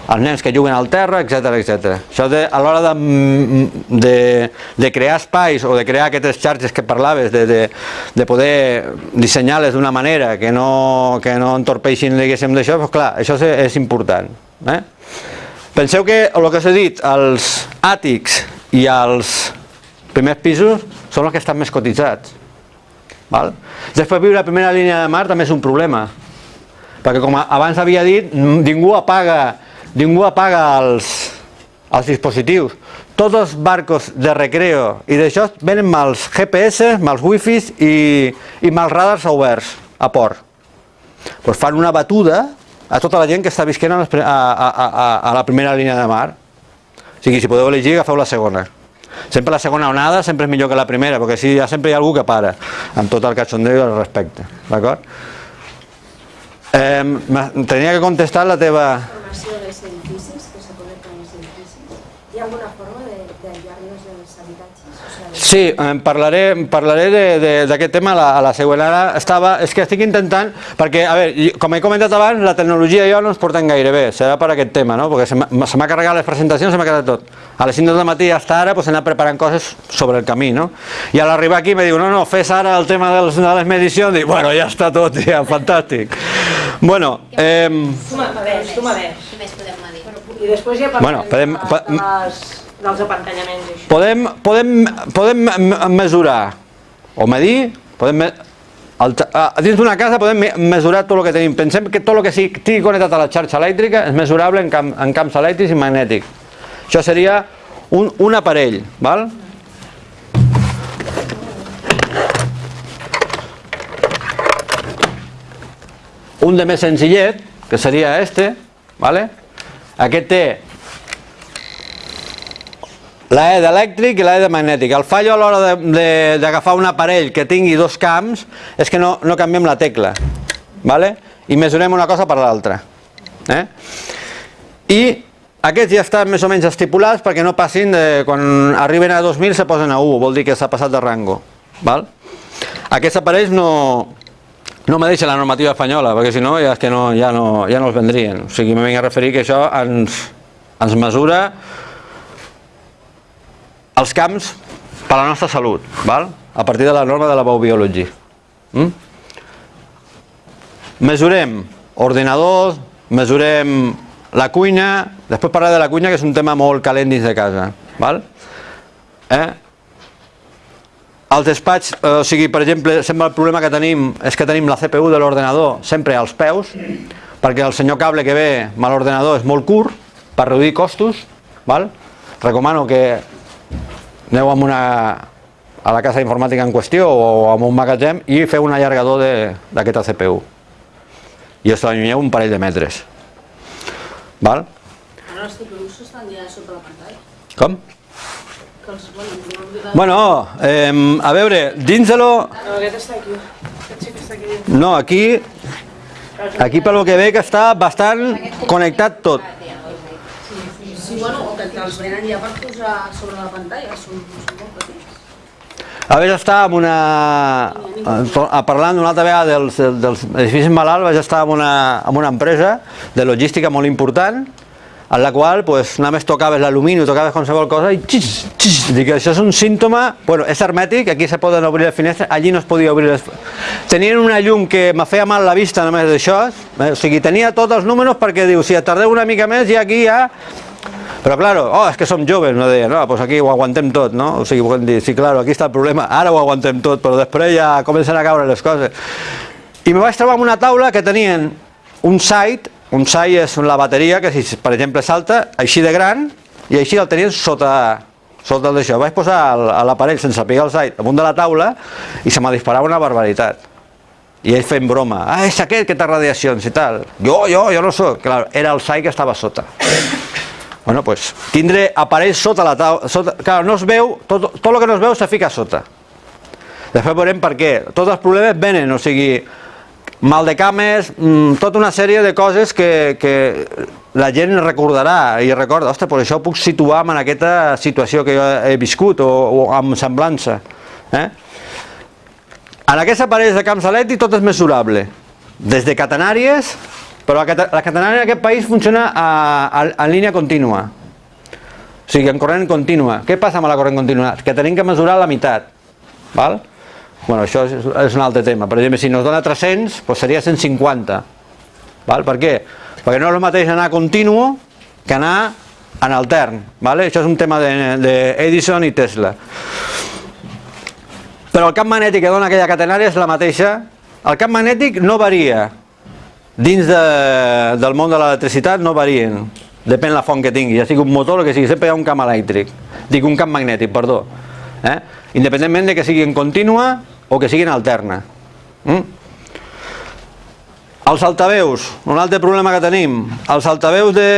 els nens que juguen al terra, etc etc. Això de, a l'hora de, de, de crear espais o de crear aquestes xarxes que parlaves, de, de, de poder dissenyar-les d'una manera que no, que no entorpeixin diguéssim d'això, doncs clar, això és, és important. Eh? Penseu que el que s'ha dit, els àtics i els primers pisos són els que estan més cotitzats. Val? Després viure a primera línia de mar també és un problema, perquè com abans havia dit, ningú apaga ningú apaga els, els dispositius. Tots els barcos de recreo i d'això venen mals GPS, mals wifis i, i mals radars oberts a port. Pues fan una batuda a tota la gent que està visquent a, a, a, a, la primera línia de mar. O sigui, si podeu elegir, agafeu la segona. Sempre la segona onada sempre és millor que la primera, perquè així ja sempre hi ha algú que para, amb tot el cachondeo al respecte. D'acord? Eh, tenia que contestar la teva informació dels edificis, que se connecten als edificis? Hi ha alguna forma d'aïllar-los dels habitatges? O sigui, Sí, en parlaré, parlaré d'aquest tema a la, a la següent. Ara estava, és que estic intentant, perquè, a veure, com he comentat abans, la tecnologia i jo no ens porten gaire bé, serà per aquest tema, no? perquè se m'ha carregat les presentacions, se m'ha quedat tot. A les 5 del matí hasta ara pues, he anat preparant coses sobre el camí, no? I a l'arribar aquí me diu, no, no, fes ara el tema dels, de les medicions, dic, bueno, ja està tot, ja, fantàstic. Bueno, eh, Tu m'adés, tu m'adés. Què més podem medir? I després ja parlem Bueno, podem- de, de les, dels apantallaments i això. podem, podem, podem mesurar o medir, podem me- el, a, dins d'una casa podem me- mesurar tot el que tenim. Pensem que tot el que estigui connectat a la xarxa elèctrica és mesurable en, camp, en camps elèctrics i magnètics. Això seria un, un aparell, val? Un de més senzillet, que seria este, vale? Aquest té la E d'elèctric i la E de magnètic. El fallo a l'hora d'agafar un aparell que tingui dos camps és que no, no canviem la tecla. ¿vale? I mesurem una cosa per l'altra. Eh? I aquests ja estan més o menys estipulats perquè no passin, de, quan arriben a 2.000 se posen a 1, vol dir que s'ha passat de rango. Val? Aquests aparells no, no deixa la normativa espanyola, perquè si no ja, és que no, ja, no, ja no els vendrien. O sigui, me vinc a referir que això ens, ens mesura els camps per a la nostra salut, val? a partir de la norma de la biobiologia. Mm? Mesurem ordinadors, mesurem la cuina, després parlaré de la cuina que és un tema molt calent dins de casa. Val? Eh? Els despatx, eh, o sigui, per exemple, sempre el problema que tenim és que tenim la CPU de l'ordenador sempre als peus, perquè el senyor cable que ve amb l'ordenador és molt curt, per reduir costos, val? recomano que aneu amb una, a la casa informàtica en qüestió o amb un magatzem i feu un allargador de- d'aquesta CPU. i us l'allunyeu un parell de metres. Val? Ara els tipus estan ja sota la pantalla. Com? Que els, bueno. Bueno, eh, a veure, dins de lo... No, aquest està aquí. Aquest sí que està aquí. No, aquí, aquí pel que veig està bastant connectat tot. Sí, bueno, o que els venen ja per posar sobre la pantalla, són, molt petits. A veure, estar amb una... a- Parlant una altra vegada dels, dels edificis malalts, vaig estar amb una, amb una empresa de logística molt important, en la qual pues, només tocaves l'alumini, tocaves qualsevol cosa i xix, xix, dic, això és un símptoma, bueno, és hermètic, aquí se poden obrir les finestres, allí no es podia obrir les... Tenien una llum que me feia mal la vista només d'això, eh? o sigui, tenia tots els números perquè diu, si tardeu una mica més ja aquí ja però claro, oh, és que som joves, no deia, no, pues aquí ho aguantem no? O sigui, dir, sí, claro, aquí està el problema, ara ho aguantem tot, però després ja comencen a caure les coses. I me vaig trobar una taula que tenien un site, un site és la bateria, que si, per exemple, salta així de gran, i així el tenien sota, sota d'això. Vaig posar l'aparell sense pegar el site damunt de la taula i se m'ha disparat una barbaritat. I ell fent broma, ah, és aquest que té radiacions i tal. Jo, jo, jo no sóc. Clar, era el site que estava sota. Bueno, pues, tindré aparells sota la taula, sota, clar, no es veu, tot, tot el que no es veu se fica sota. Després veurem per què. Tots els problemes venen, o sigui, mal de cames, mm, tota una sèrie de coses que, que la gent recordarà i recorda, ostres, per això puc situar en aquesta situació que jo he viscut o, o amb semblança. Eh? En aquests aparells de camps elèctrics tot és mesurable, des de catenàries, però la catenària en aquest país funciona a, a, en línia contínua, o sigui, en corrent contínua. Què passa amb la corrent contínua? Que tenim que mesurar la meitat. Val? Bueno, això és, és un altre tema. Per exemple, si nos dona 300, doncs seria 150. Val? Per què? Perquè no és el mateix anar continu que anar en altern. Vale? Això és un tema d'Edison de, Edison i Tesla. Però el camp magnètic que dona aquella catenària és la mateixa. El camp magnètic no varia. Dins de, del món de l'electricitat no varien. Depèn la font que tingui, ja sigui un motor o que sigui, sempre hi ha un camp elèctric. Dic un camp magnètic, perdó. Eh? Independentment de que sigui en contínua o que sigui en alterna. Mm? Els altaveus, un altre problema que tenim. Els altaveus de,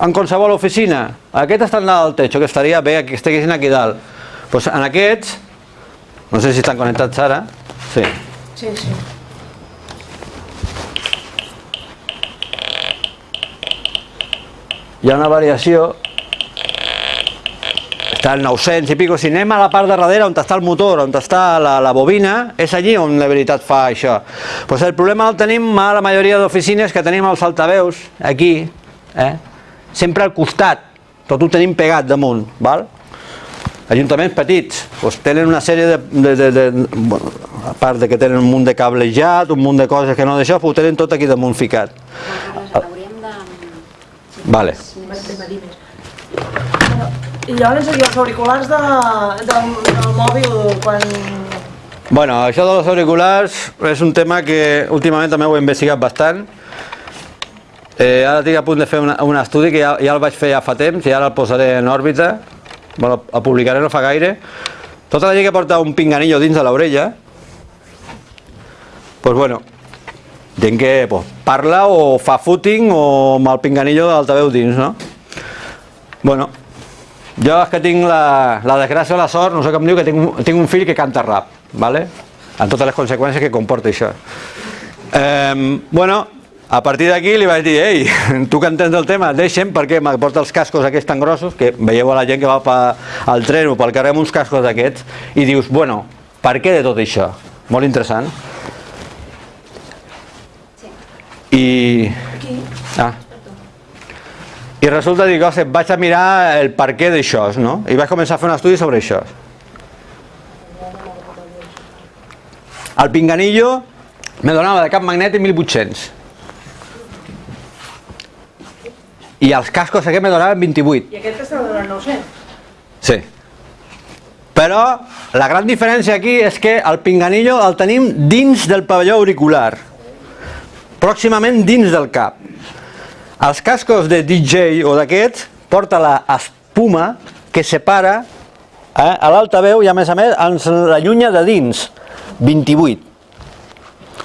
en qualsevol oficina, aquests estan dalt del techo, que estaria bé que estiguessin aquí dalt. Pues en aquests, no sé si estan connectats ara, sí. Sí, sí. hi ha una variació està al 900 i pico, si anem a la part de darrere on està el motor, on està la, la bobina, és allí on la veritat fa això. Pues el problema el tenim a la majoria d'oficines que tenim els altaveus, aquí, eh? sempre al costat, tot ho tenim pegat damunt, val? Ajuntaments petits, doncs tenen una sèrie de, de, de, de bueno, a part de que tenen un munt de cablejat, un munt de coses que no d'això, ho tenen tot aquí damunt ficat. Hauríem de... Vale. I llavors aquí els auriculars de, del, del mòbil quan... Bueno, això dels auriculars és un tema que últimament també ho he investigat bastant. Eh, ara estic a punt de fer una, un estudi que ja, ja el vaig fer ja fa temps i ara el posaré en òrbita. Bueno, el publicaré no fa gaire. Tota la gent que porta un pinganillo dins de l'orella, pues bueno, gent que pues, parla o fa footing o amb el pinganillo de l'altaveu dins, no? Bueno, jo és que tinc la, la desgràcia o la sort, no sé com diu, que tinc, un- tinc un fill que canta rap, ¿vale? amb totes les conseqüències que comporta això. Eh, bueno, a partir d'aquí li vaig dir, ei, tu que entens del tema, deixa'm perquè me porta els cascos aquests tan grossos, que veieu a la gent que va pa, al tren o pel carrer amb uns cascos d'aquests, i dius, bueno, per què de tot això? Molt interessant. I... Ah. I resulta dir, ostres, vaig a mirar el per què d'això, no? I vaig començar a fer un estudi sobre això. El pinganillo me donava de cap magnètic 1.800. I els cascos aquests me donaven 28. I aquest està donant 900. Sí. Però la gran diferència aquí és que el pinganillo el tenim dins del pavelló auricular. Pròximament dins del cap. Els cascos de DJ o d'aquests porta la espuma que separa eh, a l'altaveu i a més a més ens l'allunya de dins, 28,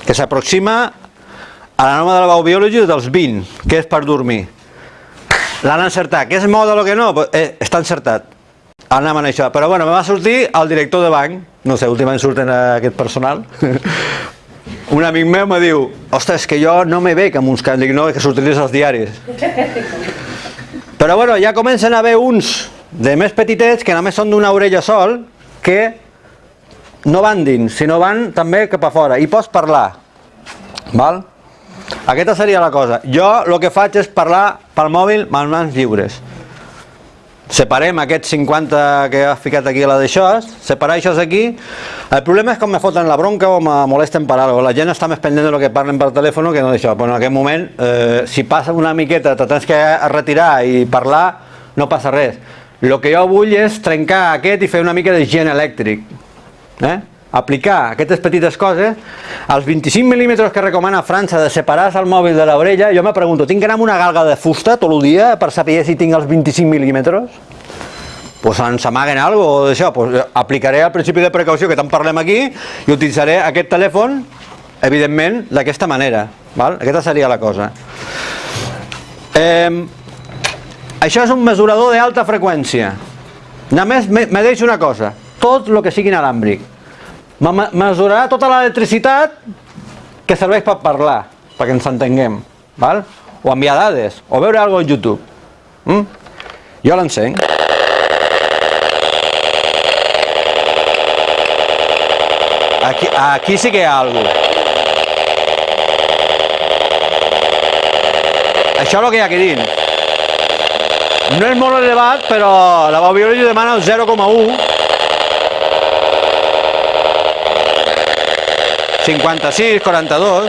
que s'aproxima a la norma de la Baubiology dels 20, que és per dormir. L'han encertat. Que és moda o que no? Eh, està encertat. Anem en això. Però bueno, me va sortir el director de banc, no sé, últimament surten aquest personal, un amic meu me diu, ostres, que jo no me veig amb uns cants, dic, no, que s'utilitzen als diaris. Però bueno, ja comencen a haver uns de més petitets que només són d'una orella sol, que no van dins, sinó van també cap a fora, i pots parlar. Val? Aquesta seria la cosa. Jo el que faig és parlar pel mòbil amb mans lliures. Separem aquests 50 que ha ficat aquí a la d'això, separar això aquí. El problema és com me foten la bronca o me molesten per alguna La gent està més pendent del que parlen per telèfon que no d'això. Però en aquest moment, eh, si passa una miqueta, te tens que retirar i parlar, no passa res. El que jo vull és trencar aquest i fer una mica de gent elèctric. Eh? Aplicar aquestes petites coses, els 25 mil·límetres que recomana França de separar el mòbil de l'orella, jo me pregunto, tinc que anar amb una galga de fusta tot el dia per saber si tinc els 25 mil·límetres? Pues ens amaguen algo o d'això, pues aplicaré el principi de precaució que tant parlem aquí i utilitzaré aquest telèfon, evidentment, d'aquesta manera. Val? Aquesta seria la cosa. Eh, això és un mesurador d'alta freqüència. Només me, me deixo una cosa, tot el que sigui inalàmbric mesurarà tota l'electricitat que serveix per parlar, perquè ens entenguem, val? o enviar dades, o veure alguna cosa a YouTube. Mm? Jo l'encenc. Aquí, aquí sí que hi ha alguna cosa. Això és el que hi ha aquí dins. No és molt elevat, però la Baubiology demana el 0,1 56, 42.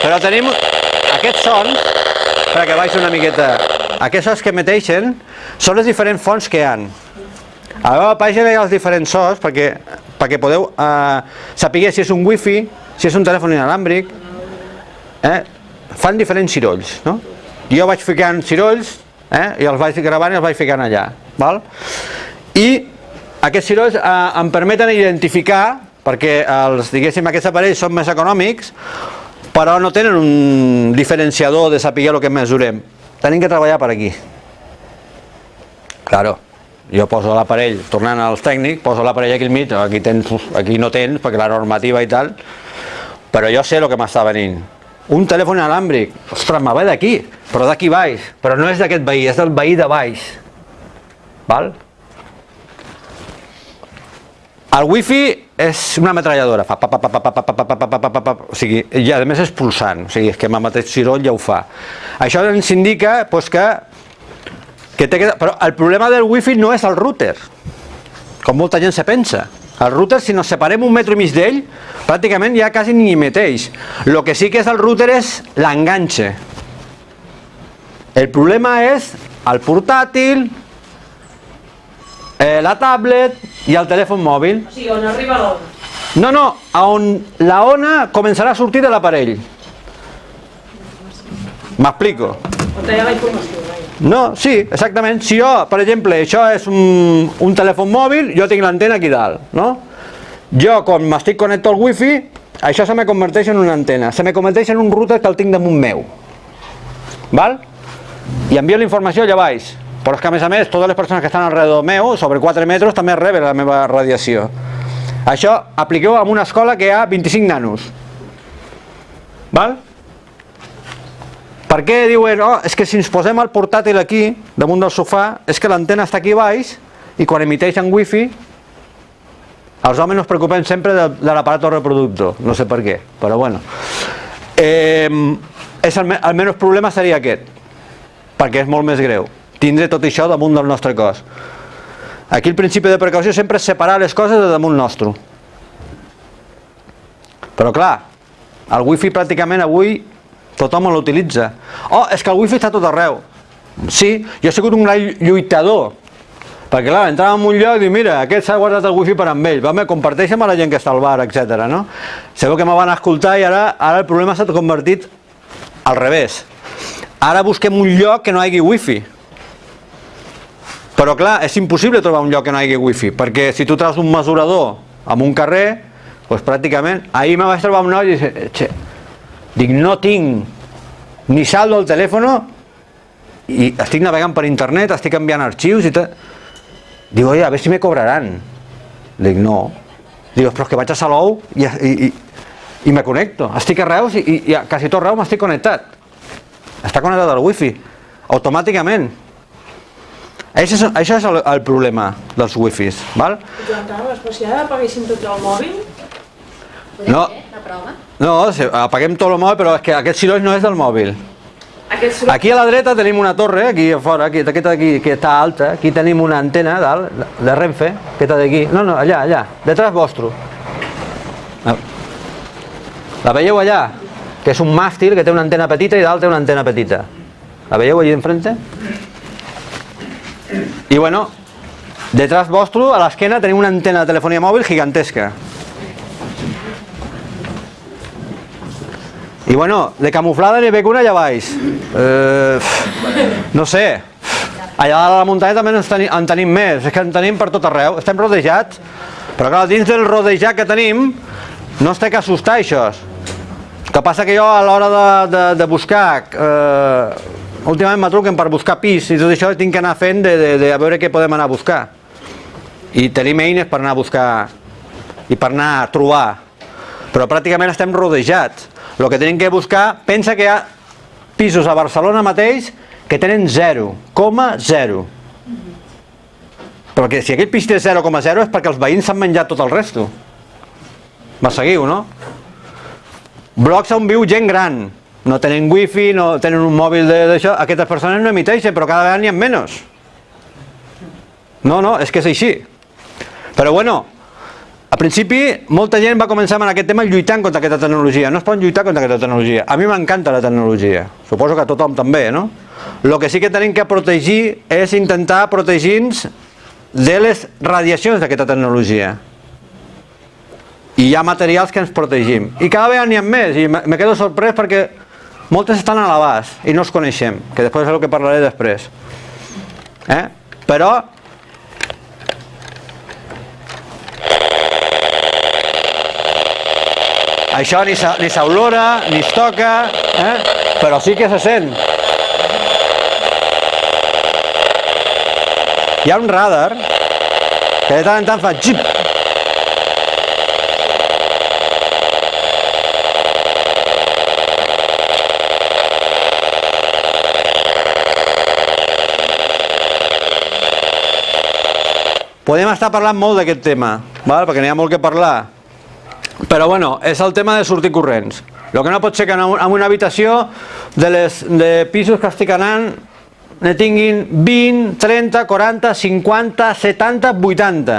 Però tenim aquests sons, perquè baixo una miqueta, aquests sons que emeteixen són les diferents fonts que hi han. A la pàgina hi ha els diferents sons perquè, perquè podeu eh, saber si és un wifi, si és un telèfon inalàmbric, eh? fan diferents cirolls. No? Jo vaig ficant cirolls eh? i els vaig gravant i els vaig ficant allà. Val? Aquests cirolls eh, em permeten identificar, perquè els, diguéssim, aquests aparells són més econòmics, però no tenen un diferenciador de saber el que mesurem. Tenim que treballar per aquí. Claro, jo poso l'aparell, tornant als tècnics, poso l'aparell aquí al mig, aquí, tens, aquí no tens, perquè la normativa i tal, però jo sé el que m'està venint. Un telèfon inalàmbric, ostres, me ve d'aquí, però d'aquí baix, però no és d'aquest veí, és del veí de baix. Val? El wifi és una metralladora, fa pa, pa, pa, pa, pa, pa, pa, pa, pa, pa, o sigui, i a més és pulsant, o sigui, és que amb el mateix ciroll ja ho fa. Això ens indica pues, que, que té que... Però el problema del wifi no és el router, com molta gent se pensa. El router, si nos separem un metro i mig d'ell, pràcticament ja quasi ni emeteix. El que sí que és el router és l'enganxe. El problema és el portàtil, eh, la tablet i el telèfon mòbil. O sigui, on arriba l'ona. No, no, on la ona començarà a sortir de l'aparell. M'explico. On hi ha la informació. No, sí, exactament. Si jo, per exemple, això és un, un telèfon mòbil, jo tinc l'antena aquí dalt, no? Jo, quan m'estic connectat al wifi, això se me converteix en una antena, se me converteix en un router que el tinc damunt meu. Val? I envio la informació allà baix. Però és que a més a més totes les persones que estan alrededor meu, sobre 4 metres, també reben la meva radiació. Això apliqueu en una escola que hi ha 25 nanos. Val? Per què diuen, oh, és que si ens posem el portàtil aquí, damunt del sofà, és que l'antena està aquí baix i quan emiteix en wifi els homes no es preocupen sempre de, de l'aparat reproductor, no sé per què, però bueno. Eh, és el, el menys problema seria aquest, perquè és molt més greu tindre tot això damunt del nostre cos. Aquí el principi de precaució sempre és separar les coses de damunt nostre. Però clar, el wifi pràcticament avui tothom l'utilitza. Oh, és que el wifi està tot arreu. Sí, jo he sigut un gran lluitador. Perquè clar, entràvem en un lloc i dic, mira, aquest s'ha guardat el wifi per amb ell, va, me comparteix amb la gent que està al bar, etc. No? Segur que me van escoltar i ara, ara el problema s'ha convertit al revés. Ara busquem un lloc que no hi hagi wifi. Però clar, és impossible trobar un lloc que no hi hagi wifi, perquè si tu treus un mesurador en un carrer, doncs pràcticament, ahir me vaig trobar un noi i dic, che, dic, no tinc ni saldo al telèfon i estic navegant per internet, estic enviant arxius i tot. Diu, oye, a veure si me cobraran. Dic, no. Diu, però és que vaig a Salou i, i, i, i me connecto. Estic a Reus i, i, i a quasi tot Reus m'estic connectat. Està connectat al wifi, automàticament. Això és, això és el, el problema dels wifis, val? Joan Carles, però si ara apaguéssim tot el mòbil, Podem No. fer la prova? No, apaguem tot el mòbil, però és que aquest soroll no és del mòbil. soroll... Aquí a la dreta tenim una torre, aquí a fora, aquí, aquesta d'aquí, que està alta, aquí tenim una antena dalt, de Renfe, aquesta d'aquí, no, no, allà, allà, detrás vostre. Ah. La veieu allà? Que és un màstil que té una antena petita i dalt té una antena petita. La veieu allà enfrente? I bueno, detrás vostre, a l'esquena, tenim una antena de telefonia mòbil gigantesca. I bueno, de camuflada n'hi veig una allà baix. Eh, no sé. Allà a la muntanya també en tenim, en tenim més, és que en tenim per tot arreu. Estem rodejats, però clar, dins del rodejat que tenim no es té que assustar això. El que passa que jo a l'hora de, de, de buscar, eh, últimament me truquen per buscar pis i tot això tinc que anar fent de, de, de a veure què podem anar a buscar. I tenim eines per anar a buscar i per anar a trobar. Però pràcticament estem rodejats. El que tenim que buscar, pensa que hi ha pisos a Barcelona mateix que tenen 0,0. Perquè si aquell pis té 0,0 és perquè els veïns s'han menjat tot el resto. Me seguiu, no? Blocs on viu gent gran. No tenen wifi, no tenen un mòbil d'això. Aquestes persones no emiteixen, però cada vegada n'hi ha menys. No, no, és que és així. Però bueno, a principi, molta gent va començar en aquest tema lluitant contra aquesta tecnologia. No es poden lluitar contra aquesta tecnologia. A mi m'encanta la tecnologia. Suposo que a tothom també, no? El que sí que tenim que protegir és intentar protegir-nos de les radiacions d'aquesta tecnologia. I hi ha materials que ens protegim. I cada vegada n'hi ha més, i me quedo sorprès perquè moltes estan a l'abast i no els coneixem, que després és el que parlaré després. Eh? Però Això ni s'olora, ni es toca, eh? però sí que se sent. Hi ha un radar que de tant en tant fa xip. Podem estar parlant molt d'aquest tema, val? perquè n'hi ha molt que parlar. Però bueno, és el tema de sortir corrents. El que no pot ser que en un- en una habitació de, les, de pisos que estic anant ne tinguin 20, 30, 40, 50, 70, 80.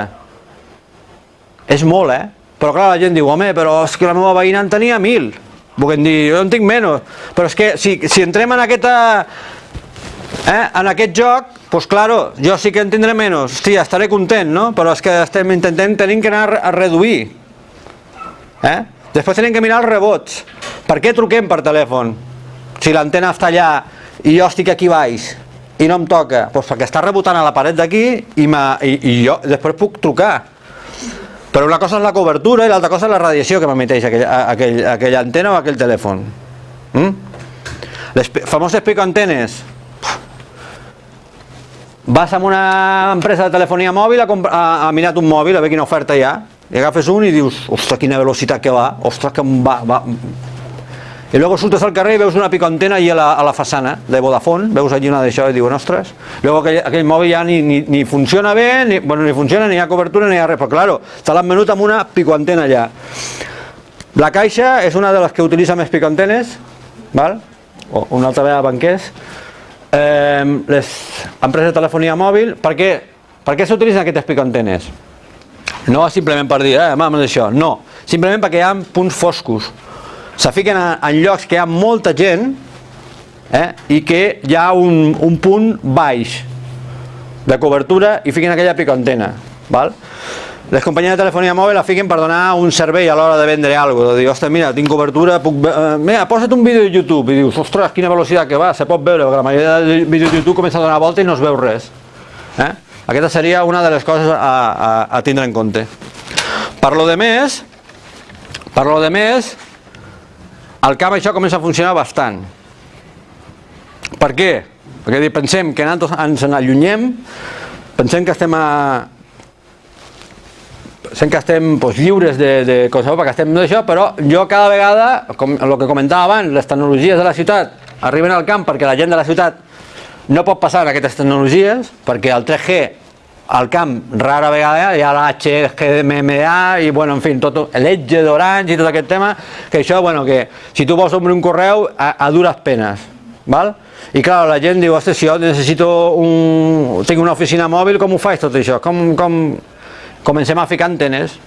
És molt, eh? Però clar, la gent diu, home, però és que la meva veïna en tenia 1.000. Vull dir, jo en tinc menys. Però és que si, si entrem en aquesta, eh, en aquest joc, pues claro, jo sí que en tindré menys. Hòstia, estaré content, no? Però és que estem intentant, tenim que anar a reduir. Eh? Després tenim que mirar els rebots. Per què truquem per telèfon? Si l'antena està allà i jo estic aquí baix i no em toca, doncs perquè està rebotant a la paret d'aquí i, i, i jo després puc trucar. Però una cosa és la cobertura i l'altra cosa és la radiació que m'emeteix aquell, aquell, aquella antena o aquell telèfon. Mm? Les famoses picoantenes. Vas a una empresa de telefonia mòbil a, a, a mirar un mòbil, a veure quina oferta hi ha, i agafes un i dius, ostres, quina velocitat que va, ostres, que va, va. I luego surtes al carrer i veus una picoantena allà a la, a la façana de Vodafone, veus allí una d'això i dius, ostres, luego aquell, aquell mòbil ja ni, ni, ni funciona bé, ni, bueno, ni funciona, ni hi ha cobertura, ni hi ha res, però claro, te l'han venut amb una picoantena allà. La Caixa és una de les que utilitza més picoantenes, val? o una altra vegada banquers, eh, les empreses de telefonia mòbil, per què, per què s'utilitzen aquestes picoantenes? No simplement per dir, eh, mam, això, no. Simplement perquè hi ha punts foscos. Se fiquen en, en llocs que hi ha molta gent eh, i que hi ha un, un punt baix de cobertura i fiquen aquella picoantena. Val? Les companyies de telefonia mòbil la fiquen per donar un servei a l'hora de vendre alguna cosa. Dir, ostres, mira, tinc cobertura, puc... Eh, mira, posa't un vídeo de YouTube. I dius, ostres, quina velocitat que va, se pot veure, perquè la majoria de vídeos de YouTube comença a donar volta i no es veu res. Eh? Aquesta seria una de les coses a, a, a tindre en compte. Per lo de més, per lo de més, al camp això comença a funcionar bastant. Per què? Perquè pensem que nosaltres ens n'allunyem, pensem que estem a, pensem que estem doncs, lliures de, de qualsevol, perquè estem d'això, però jo cada vegada, com el que comentava abans, les tecnologies de la ciutat arriben al camp perquè la gent de la ciutat no pot passar en aquestes tecnologies, perquè el 3G al camp rara vegada hi ha l'HGMMA i bueno, en fi, tot l'Edge d'Orange i tot aquest tema, que això, bueno, que si tu vols obrir un correu a, a dures penes, val? I clar, la gent diu, ostres, si jo necessito un... tinc una oficina mòbil, com ho faig tot això? Com, com... Comencem a ficar antenes.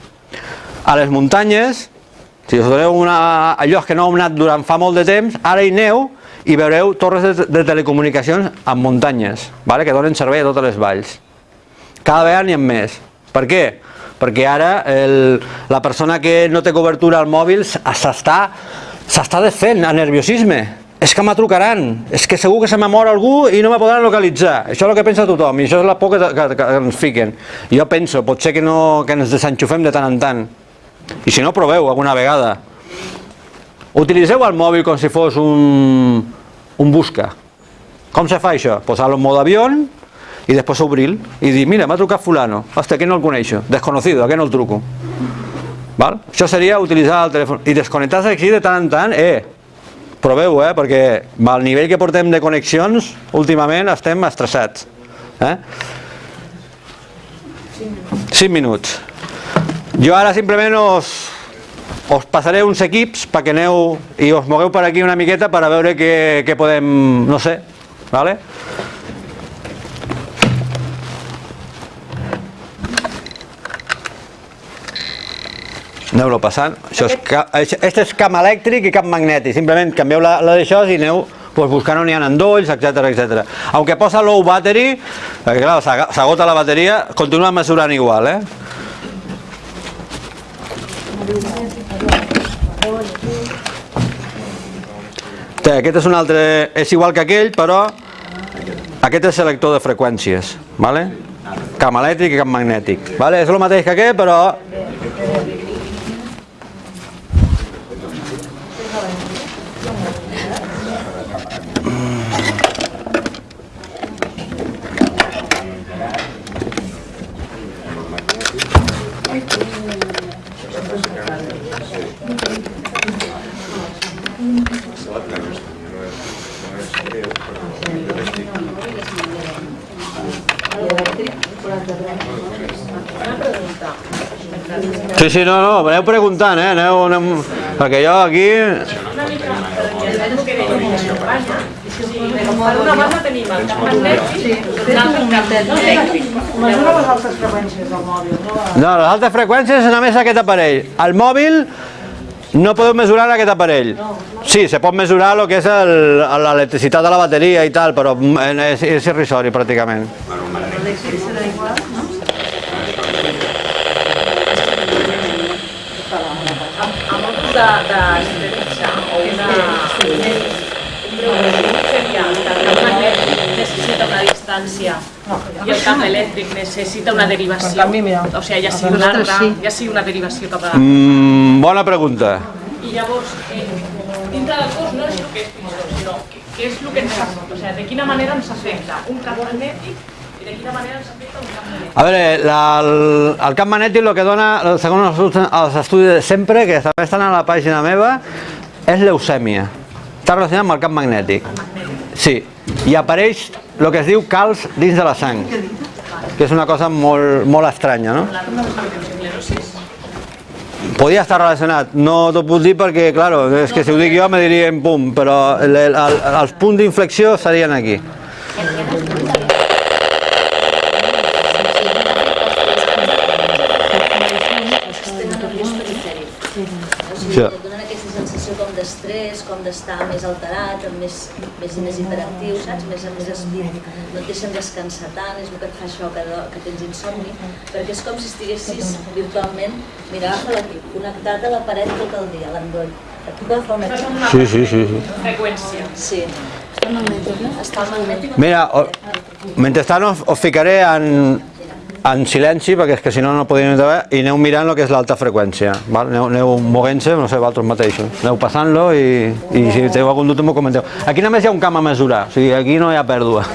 A les muntanyes, si us doneu una, a llocs que no heu anat durant fa molt de temps, ara hi neu i veureu torres de, de telecomunicacions en muntanyes, vale? que donen servei a totes les valls. Cada vegada n'hi ha més. Per què? Perquè ara el, la persona que no té cobertura al mòbil s'està desfent a nerviosisme. És que me trucaran, és que segur que se m'ha mort algú i no me podran localitzar. Això és el que pensa tothom i això és la por que, que, que ens fiquen. Jo penso, pot ser que, no, que ens desenxufem de tant en tant. I si no, proveu alguna vegada. Utilitzeu el mòbil com si fos un, un busca. Com se fa això? Posar-lo en mode avió i després obrir i dir, mira, m'ha trucat fulano, hòstia, que no el coneixo, desconocido, a què no el truco? Val? Això seria utilitzar el telèfon i desconnectar-se així de tant en tant, eh, proveu, eh, perquè al nivell que portem de connexions, últimament estem estressats. Eh? 5 minuts. Jo ara simplement us, us passaré uns equips perquè aneu i us mogueu per aquí una miqueta per a veure què, què podem, no sé, vale? Aneu-lo passant. Això és, això- este és camp elèctric i camp magnètic. Simplement canvieu la, la d'això i aneu pues, buscant on hi ha endolls, etc etc. Aunque posa low battery, perquè clar, s'agota la bateria, continua mesurant igual, eh? Té, aquest és un altre, és igual que aquell, però aquest és selector de freqüències, vale? camp elèctric i camp magnètic. Vale? És el mateix que aquest, però Sí, no, no, aneu preguntant, eh? Aneu, aneu... Perquè jo aquí... Una tenim el les altes freqüències mòbil, no? No, les altes freqüències és només aquest aparell. El mòbil no podeu mesurar aquest aparell. Sí, se pot mesurar el que és el- l'electricitat de la bateria i tal, però és, és irrisori pràcticament. A motos de, de estretxa o una... Un breu seria que el camp magnètic necessita una distància i el camp elèctric necessita una derivació. O sigui, ja sigui una ja sigui una derivació cap a... Mm, bona pregunta. I llavors, eh, dintre del cos no és el que és pitjor, sinó què, què és el que ens afecta, o sigui, de quina manera ens afecta un camp magnètic i de quina manera ens afecta. A veure, la, el, el camp magnètic el que dona, segons els, els estudis de sempre, que també estan a la pàgina meva, és leucèmia. Està relacionat amb el camp magnètic. Sí, i apareix el que es diu calç dins de la sang, que és una cosa molt, molt estranya, no? Podia estar relacionat, no t'ho puc dir perquè, claro, és que si ho dic jo me dirien pum, però el, el, els punts d'inflexió serien aquí. O sigui, Sí. et donen aquesta sensació com d'estar més alterat, amb més, més, més hiperactiu, saps? Més, més espit. No et deixen descansar tant, és el que et fa això, que, que tens insomni, perquè és com si estiguessis virtualment, mira, agafa l'equip, connectat a la paret tot el dia, l'endoll. És equip. una Sí, sí, sí. sí. freqüència. Sí. Està magnètic. Està magnètic. Mira, o, mentrestant us, us ficaré en, en silenci, perquè és que si no no podríem veure, i aneu mirant el que és l'alta freqüència. Val? Aneu, aneu movent-se, no sé, vosaltres mateixos. Aneu passant-lo i, i si teniu algun dubte m'ho comenteu. Aquí només hi ha un camp a mesurar, o sigui, aquí no hi ha pèrdua.